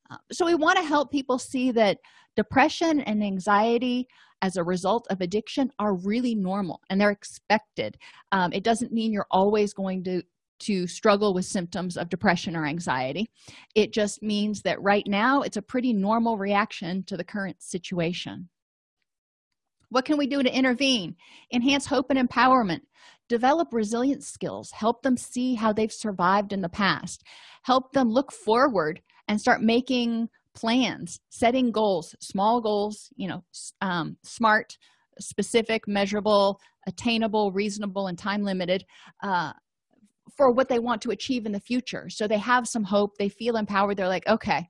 Uh, so we want to help people see that depression and anxiety as a result of addiction are really normal and they're expected. Um, it doesn't mean you're always going to to struggle with symptoms of depression or anxiety. It just means that right now it's a pretty normal reaction to the current situation. What can we do to intervene? Enhance hope and empowerment develop resilience skills help them see how they've survived in the past help them look forward and start making plans setting goals small goals you know um, smart specific measurable attainable reasonable and time limited uh, for what they want to achieve in the future. So they have some hope they feel empowered they're like okay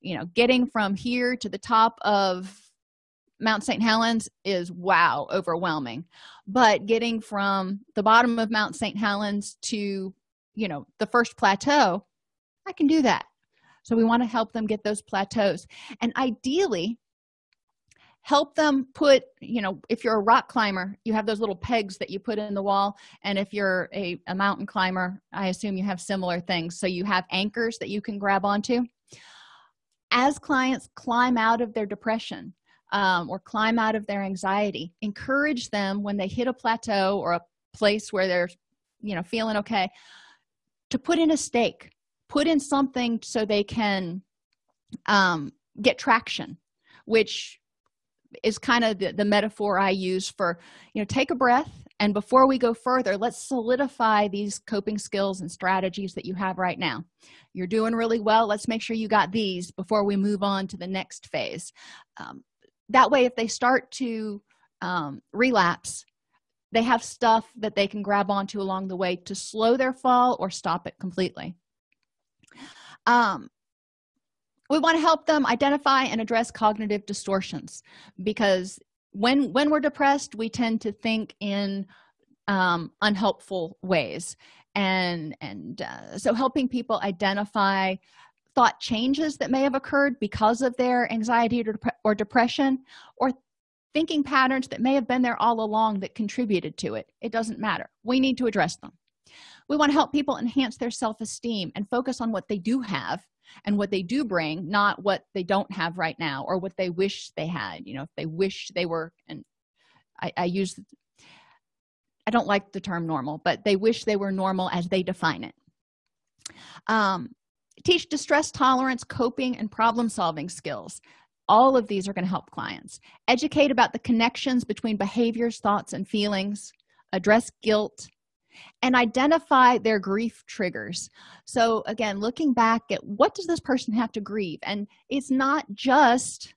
you know getting from here to the top of mount st helens is wow overwhelming. But getting from the bottom of mount st helens to you know the first plateau i can do that. So we want to help them get those plateaus and ideally help them put you know if you're a rock climber you have those little pegs that you put in the wall. And if you're a, a mountain climber i assume you have similar things. So you have anchors that you can grab onto. As clients climb out of their depression um, or climb out of their anxiety. Encourage them when they hit a plateau or a place where they're you know feeling okay to put in a stake. Put in something so they can um, get traction which is kind of the, the metaphor i use for you know take a breath. And before we go further let's solidify these coping skills and strategies that you have right now. You're doing really well. Let's make sure you got these before we move on to the next phase. Um, that way if they start to um, relapse they have stuff that they can grab onto along the way to slow their fall or stop it completely. Um, we want to help them identify and address cognitive distortions because when when we're depressed we tend to think in um, unhelpful ways. And and uh, so helping people identify thought changes that may have occurred because of their anxiety or, dep or depression or thinking patterns that may have been there all along that contributed to it. It doesn't matter. We need to address them. We want to help people enhance their self-esteem and focus on what they do have and what they do bring not what they don't have right now or what they wish they had. You know if they wish they were and i, I use i don't like the term normal but they wish they were normal as they define it. Um, teach distress tolerance coping and problem solving skills. All of these are going to help clients. Educate about the connections between behaviors thoughts and feelings. Address guilt. And identify their grief triggers. So again looking back at what does this person have to grieve? And it's not just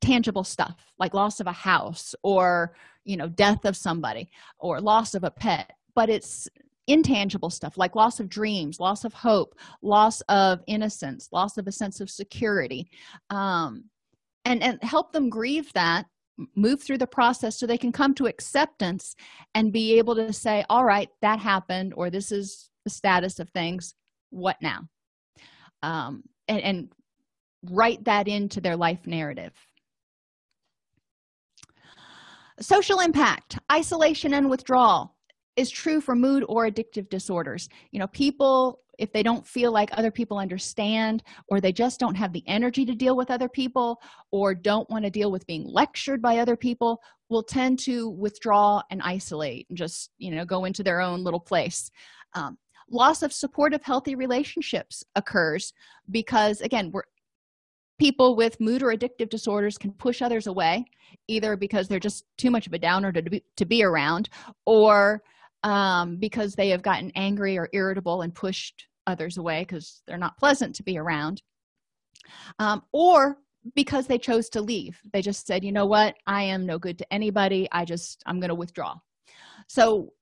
tangible stuff like loss of a house or you know death of somebody or loss of a pet but it's intangible stuff like loss of dreams loss of hope loss of innocence loss of a sense of security um, and and help them grieve that move through the process so they can come to acceptance and be able to say all right that happened or this is the status of things. What now? Um, and, and write that into their life narrative. Social impact isolation and withdrawal is true for mood or addictive disorders. You know people if they don't feel like other people understand or they just don't have the energy to deal with other people or don't want to deal with being lectured by other people will tend to withdraw and isolate and just you know go into their own little place. Um, loss of supportive healthy relationships occurs because again we're people with mood or addictive disorders can push others away either because they're just too much of a downer to be, to be around or um, because they have gotten angry or irritable and pushed others away because they're not pleasant to be around. Um, or because they chose to leave. They just said you know what? I am no good to anybody. I just i'm going to withdraw. So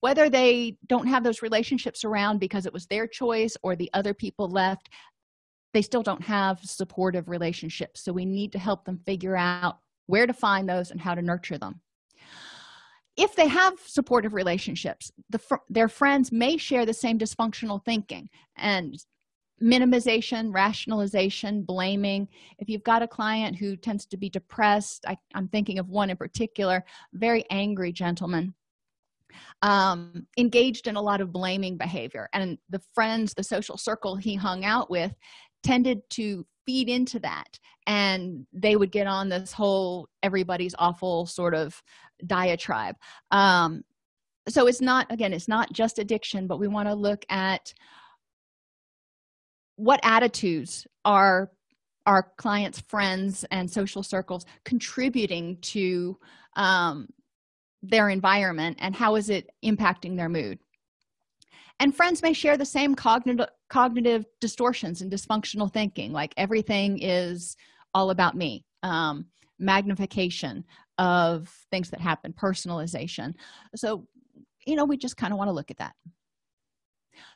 whether they don't have those relationships around because it was their choice or the other people left they still don't have supportive relationships. So we need to help them figure out where to find those and how to nurture them if they have supportive relationships the fr their friends may share the same dysfunctional thinking and minimization rationalization blaming. If you've got a client who tends to be depressed I, am thinking of one in particular very angry gentleman um, engaged in a lot of blaming behavior. And the friends the social circle he hung out with tended to feed into that and they would get on this whole everybody's awful sort of diatribe. Um, so it's not again it's not just addiction but we want to look at what attitudes are our clients friends and social circles contributing to um, their environment and how is it impacting their mood and friends may share the same cognitive cognitive distortions and dysfunctional thinking like everything is all about me um, magnification of things that happen personalization. So you know we just kind of want to look at that.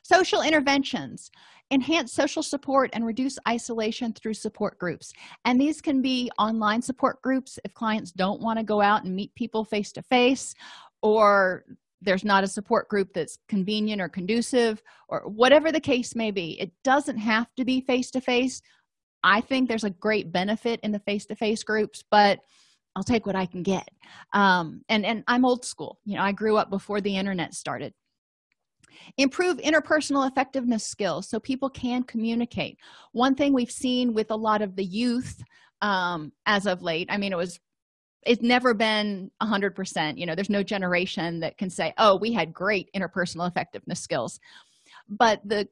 Social interventions. Enhance social support and reduce isolation through support groups. And these can be online support groups if clients don't want to go out and meet people face to face or there's not a support group that's convenient or conducive or whatever the case may be. It doesn't have to be face to face i think there's a great benefit in the face to face groups but i'll take what i can get. Um, and and i'm old school. You know i grew up before the internet started. Improve interpersonal effectiveness skills so people can communicate. One thing we've seen with a lot of the youth um, as of late i mean it was it's never been a hundred percent you know there's no generation that can say oh we had great interpersonal effectiveness skills. But the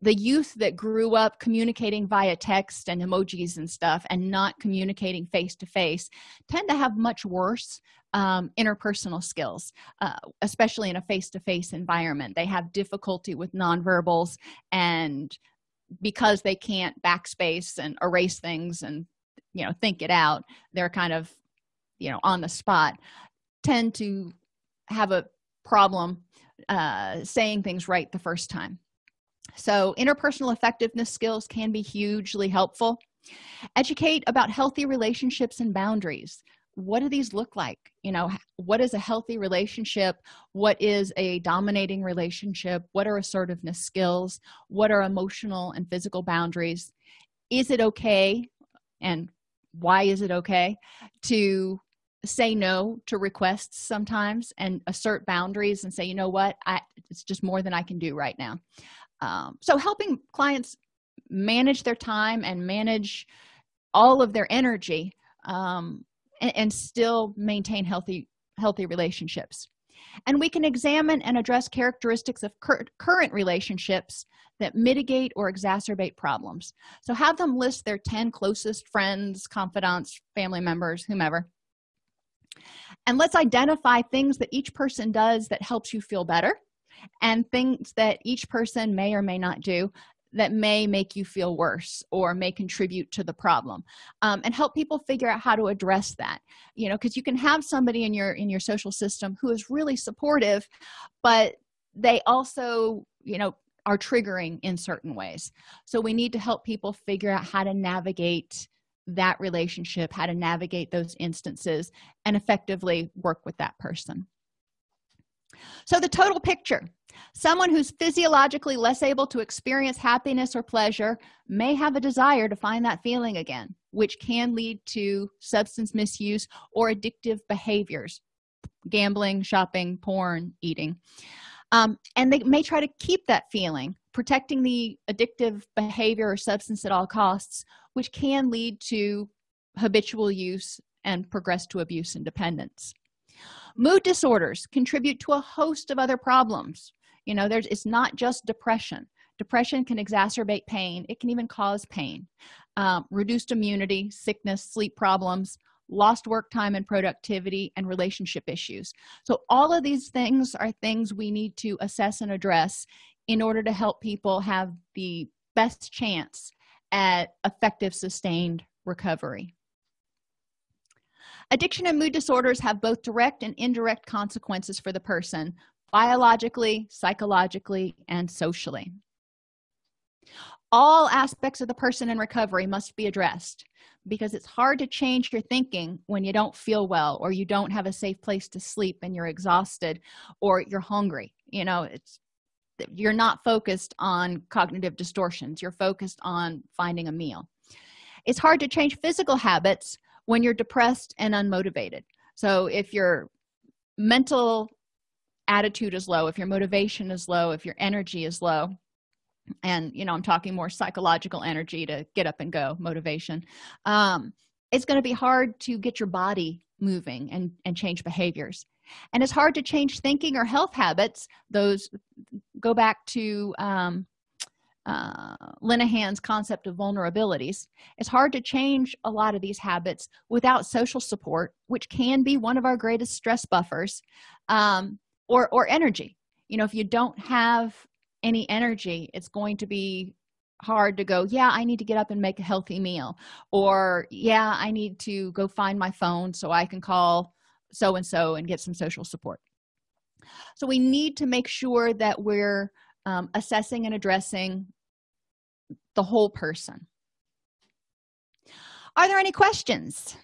the youth that grew up communicating via text and emojis and stuff and not communicating face to face tend to have much worse um, interpersonal skills uh, especially in a face-to-face -face environment. They have difficulty with nonverbals and because they can't backspace and erase things and you know think it out they're kind of you know on the spot tend to have a problem uh, saying things right the first time. So interpersonal effectiveness skills can be hugely helpful. Educate about healthy relationships and boundaries. What do these look like? You know what is a healthy relationship? What is a dominating relationship? What are assertiveness skills? What are emotional and physical boundaries? Is it okay and why is it okay to say no to requests sometimes and assert boundaries and say you know what? I it's just more than i can do right now. Um, so helping clients manage their time and manage all of their energy um, and, and still maintain healthy healthy relationships. And we can examine and address characteristics of cur current relationships that mitigate or exacerbate problems. So have them list their 10 closest friends confidants family members whomever and let's identify things that each person does that helps you feel better and things that each person may or may not do that may make you feel worse or may contribute to the problem um, and help people figure out how to address that you know because you can have somebody in your in your social system who is really supportive but they also you know are triggering in certain ways. So we need to help people figure out how to navigate that relationship how to navigate those instances and effectively work with that person. So the total picture someone who's physiologically less able to experience happiness or pleasure may have a desire to find that feeling again which can lead to substance misuse or addictive behaviors gambling shopping porn eating. Um, and they may try to keep that feeling protecting the addictive behavior or substance at all costs which can lead to habitual use and progress to abuse and dependence. Mood disorders contribute to a host of other problems. You know there's it's not just depression. Depression can exacerbate pain. It can even cause pain. Um, reduced immunity sickness sleep problems lost work time and productivity and relationship issues. So all of these things are things we need to assess and address in order to help people have the best chance at effective sustained recovery. Addiction and mood disorders have both direct and indirect consequences for the person biologically psychologically and socially. All aspects of the person in recovery must be addressed because it's hard to change your thinking when you don't feel well or you don't have a safe place to sleep and you're exhausted or you're hungry. You know it's you're not focused on cognitive distortions you're focused on finding a meal. It's hard to change physical habits when you're depressed and unmotivated. So if your mental attitude is low if your motivation is low if your energy is low and you know i'm talking more psychological energy to get up and go motivation um, it's going to be hard to get your body moving and and change behaviors and it's hard to change thinking or health habits. Those go back to um, uh, Linehan's concept of vulnerabilities. It's hard to change a lot of these habits without social support which can be one of our greatest stress buffers um, or or energy. You know if you don't have any energy it's going to be hard to go yeah i need to get up and make a healthy meal or yeah i need to go find my phone so i can call so and so and get some social support. So we need to make sure that we're um, assessing and addressing the whole person. Are there any questions?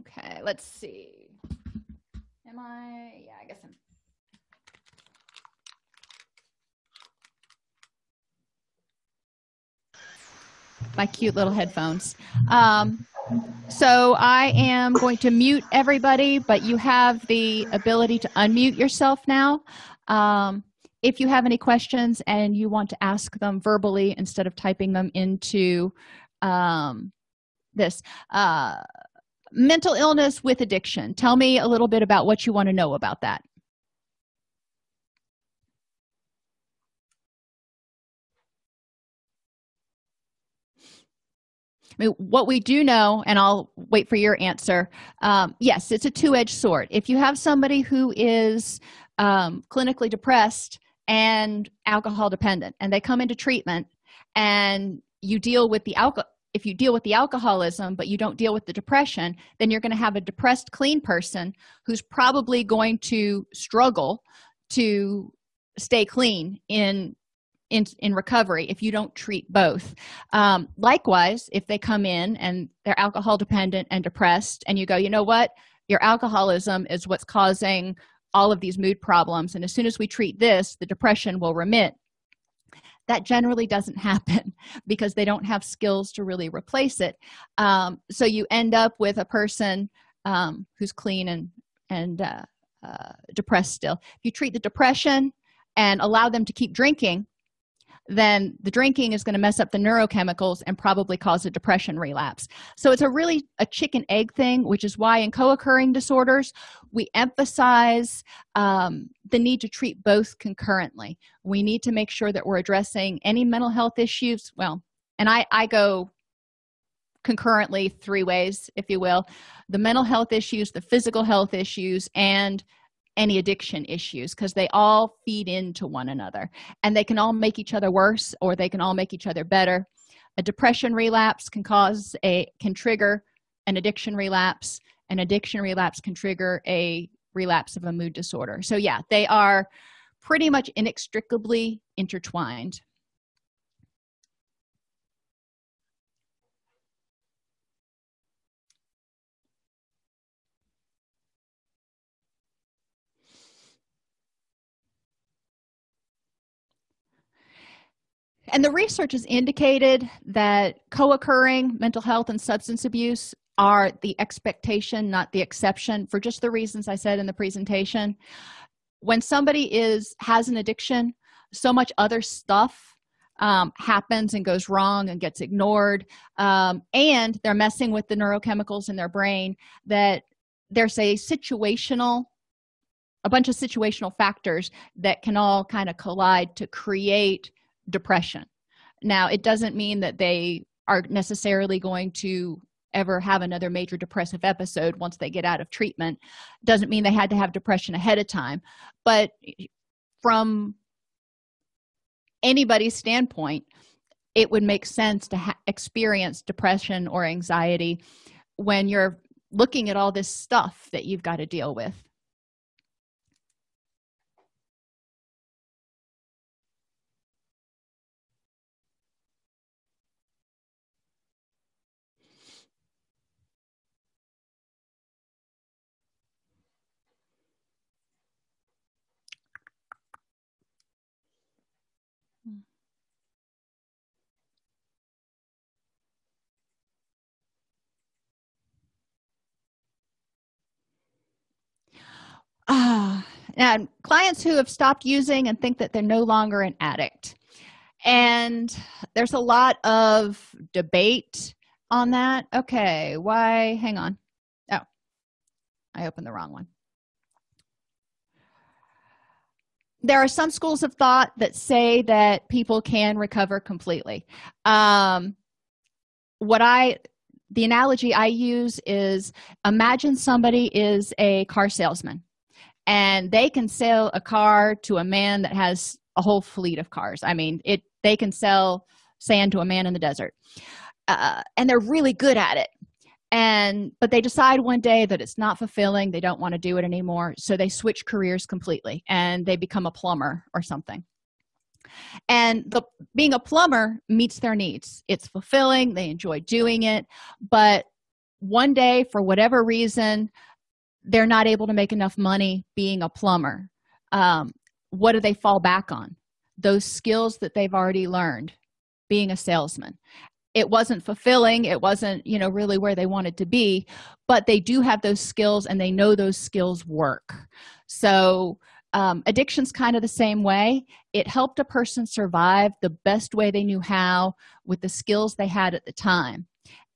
Okay let's see. Am i yeah i guess i'm my cute little headphones. Um, so i am going to mute everybody but you have the ability to unmute yourself now. Um, if you have any questions and you want to ask them verbally instead of typing them into um, this uh, mental illness with addiction. Tell me a little bit about what you want to know about that I mean, what we do know and i'll wait for your answer um, yes it's a two-edged sword. If you have somebody who is um, clinically depressed and alcohol dependent and they come into treatment and you deal with the alcohol if you deal with the alcoholism but you don't deal with the depression then you're going to have a depressed clean person who's probably going to struggle to stay clean in in, in recovery if you don't treat both. Um, likewise if they come in and they're alcohol dependent and depressed and you go you know what? Your alcoholism is what's causing all of these mood problems and as soon as we treat this the depression will remit. That generally doesn't <laughs> happen because they don't have skills to really replace it. Um, so you end up with a person um, who's clean and and uh, uh, depressed still. If you treat the depression and allow them to keep drinking then the drinking is going to mess up the neurochemicals and probably cause a depression relapse. So it's a really a chicken egg thing which is why in co-occurring disorders we emphasize um, the need to treat both concurrently. We need to make sure that we're addressing any mental health issues well and i i go concurrently three ways if you will the mental health issues the physical health issues and any addiction issues because they all feed into one another and they can all make each other worse or they can all make each other better. A depression relapse can cause a can trigger an addiction relapse an addiction relapse can trigger a relapse of a mood disorder. So yeah they are pretty much inextricably intertwined and the research has indicated that co-occurring mental health and substance abuse are the expectation not the exception for just the reasons i said in the presentation. When somebody is has an addiction so much other stuff um, happens and goes wrong and gets ignored um, and they're messing with the neurochemicals in their brain that there's a situational a bunch of situational factors that can all kind of collide to create depression. Now it doesn't mean that they are necessarily going to ever have another major depressive episode once they get out of treatment. Doesn't mean they had to have depression ahead of time but from anybody's standpoint it would make sense to experience depression or anxiety when you're looking at all this stuff that you've got to deal with ah and clients who have stopped using and think that they're no longer an addict. And there's a lot of debate on that. Okay why hang on. Oh i opened the wrong one. There are some schools of thought that say that people can recover completely. Um, what i the analogy i use is imagine somebody is a car salesman and they can sell a car to a man that has a whole fleet of cars. I mean it they can sell sand to a man in the desert. Uh, and they're really good at it. And but they decide one day that it's not fulfilling. They don't want to do it anymore. So they switch careers completely and they become a plumber or something. And the being a plumber meets their needs. It's fulfilling. They enjoy doing it. But one day for whatever reason they're not able to make enough money being a plumber. Um, what do they fall back on? Those skills that they've already learned being a salesman. It wasn't fulfilling. It wasn't you know really where they wanted to be but they do have those skills and they know those skills work. So um, addiction's kind of the same way. It helped a person survive the best way they knew how with the skills they had at the time.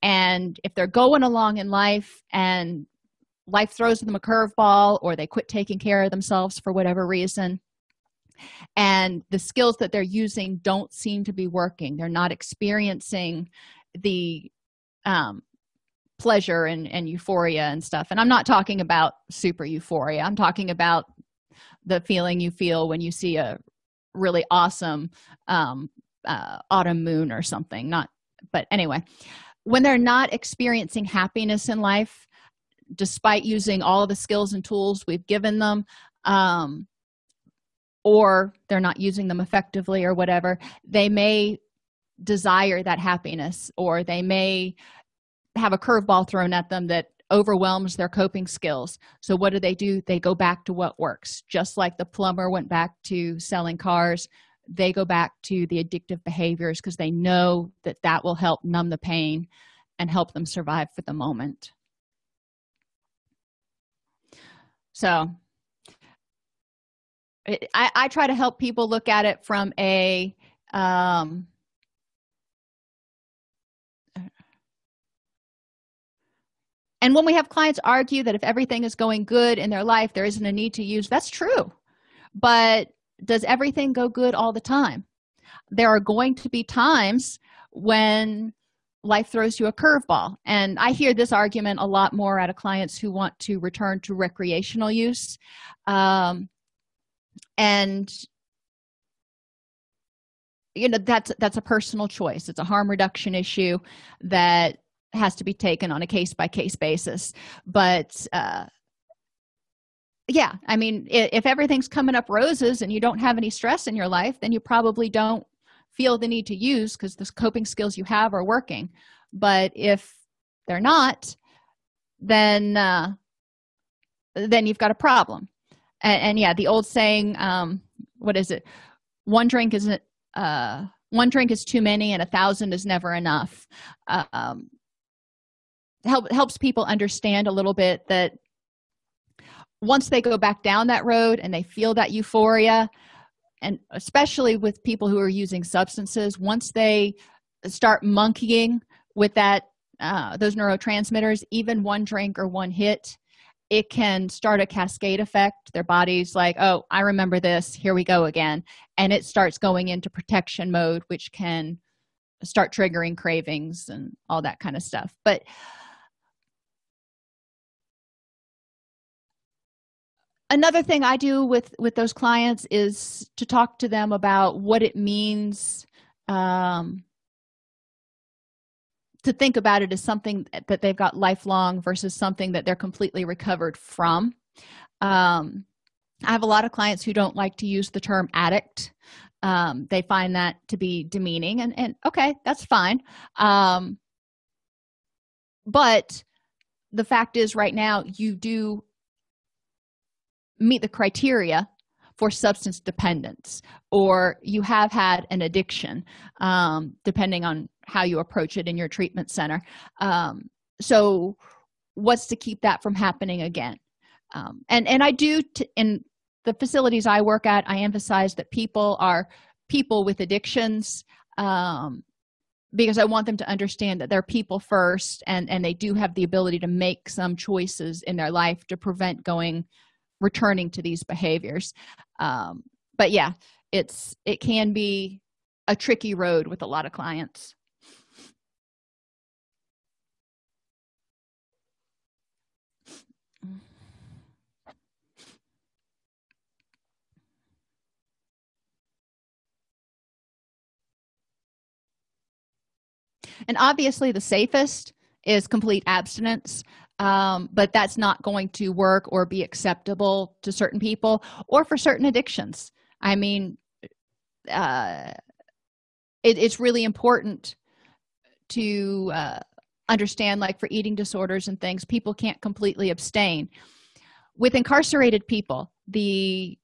And if they're going along in life and life throws them a curveball or they quit taking care of themselves for whatever reason. And the skills that they're using don't seem to be working. They're not experiencing the um, pleasure and, and euphoria and stuff. And i'm not talking about super euphoria. I'm talking about the feeling you feel when you see a really awesome um, uh, autumn moon or something. Not but anyway when they're not experiencing happiness in life despite using all the skills and tools we've given them um, or they're not using them effectively or whatever they may desire that happiness or they may have a curveball thrown at them that overwhelms their coping skills. So what do they do? They go back to what works. Just like the plumber went back to selling cars they go back to the addictive behaviors because they know that that will help numb the pain and help them survive for the moment so I, I try to help people look at it from a um, and when we have clients argue that if everything is going good in their life there isn't a need to use that's true. But does everything go good all the time? There are going to be times when life throws you a curveball. And i hear this argument a lot more out of clients who want to return to recreational use. Um, and you know that's that's a personal choice. It's a harm reduction issue that has to be taken on a case by case basis. But uh yeah i mean if everything's coming up roses and you don't have any stress in your life then you probably don't feel the need to use because the coping skills you have are working. But if they're not then uh, then you've got a problem. And, and yeah the old saying um, what is it? One drink isn't uh, one drink is too many and a thousand is never enough. Um, help helps people understand a little bit that once they go back down that road and they feel that euphoria and especially with people who are using substances once they start monkeying with that uh, those neurotransmitters even one drink or one hit it can start a cascade effect. Their body's like oh i remember this. Here we go again. And it starts going into protection mode which can start triggering cravings and all that kind of stuff. But another thing i do with with those clients is to talk to them about what it means um, to think about it as something that they've got lifelong versus something that they're completely recovered from. Um, i have a lot of clients who don't like to use the term addict. Um, they find that to be demeaning and, and okay that's fine. Um, but the fact is right now you do meet the criteria for substance dependence or you have had an addiction um, depending on how you approach it in your treatment center. Um, so what's to keep that from happening again? Um, and and i do in the facilities i work at i emphasize that people are people with addictions um, because i want them to understand that they're people first and and they do have the ability to make some choices in their life to prevent going returning to these behaviors. Um, but yeah it's it can be a tricky road with a lot of clients. And obviously the safest is complete abstinence um, but that's not going to work or be acceptable to certain people or for certain addictions. I mean uh, it, it's really important to uh, understand like for eating disorders and things people can't completely abstain. With incarcerated people the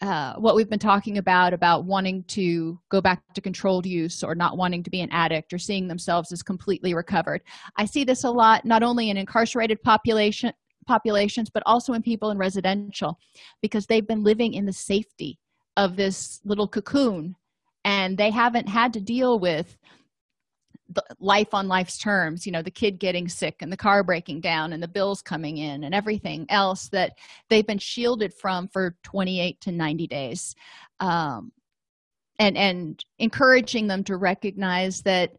uh, what we've been talking about about wanting to go back to controlled use or not wanting to be an addict or seeing themselves as completely recovered. I see this a lot not only in incarcerated population populations but also in people in residential because they've been living in the safety of this little cocoon and they haven't had to deal with life on life's terms you know the kid getting sick and the car breaking down and the bills coming in and everything else that they've been shielded from for 28 to 90 days. Um, and and encouraging them to recognize that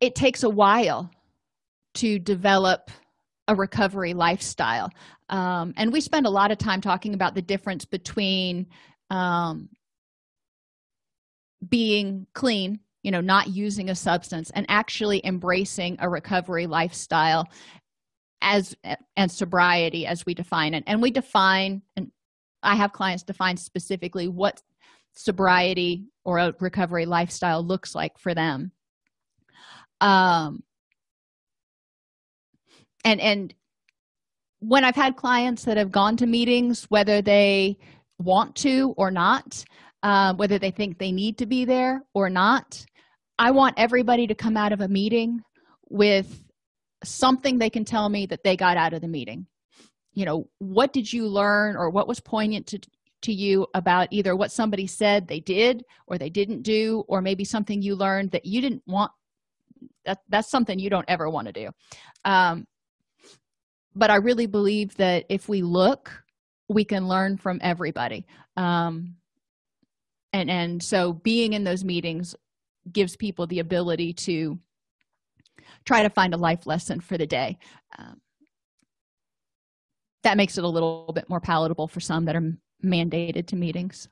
it takes a while to develop a recovery lifestyle. Um, and we spend a lot of time talking about the difference between um, being clean you know not using a substance and actually embracing a recovery lifestyle as and sobriety as we define it. And we define and i have clients define specifically what sobriety or a recovery lifestyle looks like for them. Um and and when i've had clients that have gone to meetings whether they want to or not uh, whether they think they need to be there or not. I want everybody to come out of a meeting with something they can tell me that they got out of the meeting. You know what did you learn or what was poignant to to you about either what somebody said they did or they didn't do or maybe something you learned that you didn't want that that's something you don't ever want to do. Um, but i really believe that if we look we can learn from everybody. Um, and and so being in those meetings gives people the ability to try to find a life lesson for the day. Um, that makes it a little bit more palatable for some that are mandated to meetings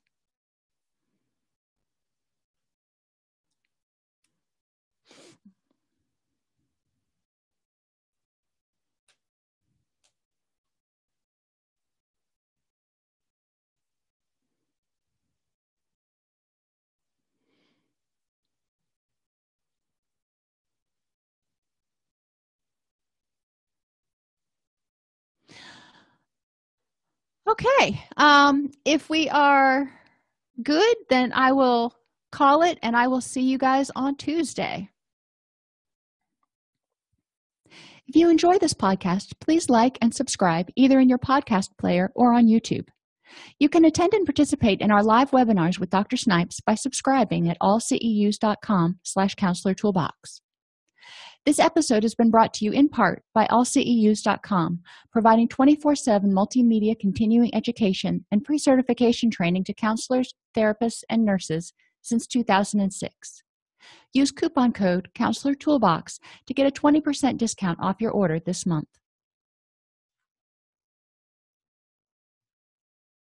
okay um if we are good then i will call it and i will see you guys on tuesday. If you enjoy this podcast please like and subscribe either in your podcast player or on youtube. You can attend and participate in our live webinars with dr snipes by subscribing at allceus.com slash counselor toolbox this episode has been brought to you in part by allceus.com providing 24-7 multimedia continuing education and pre-certification training to counselors therapists and nurses since 2006 use coupon code counselor toolbox to get a 20% discount off your order this month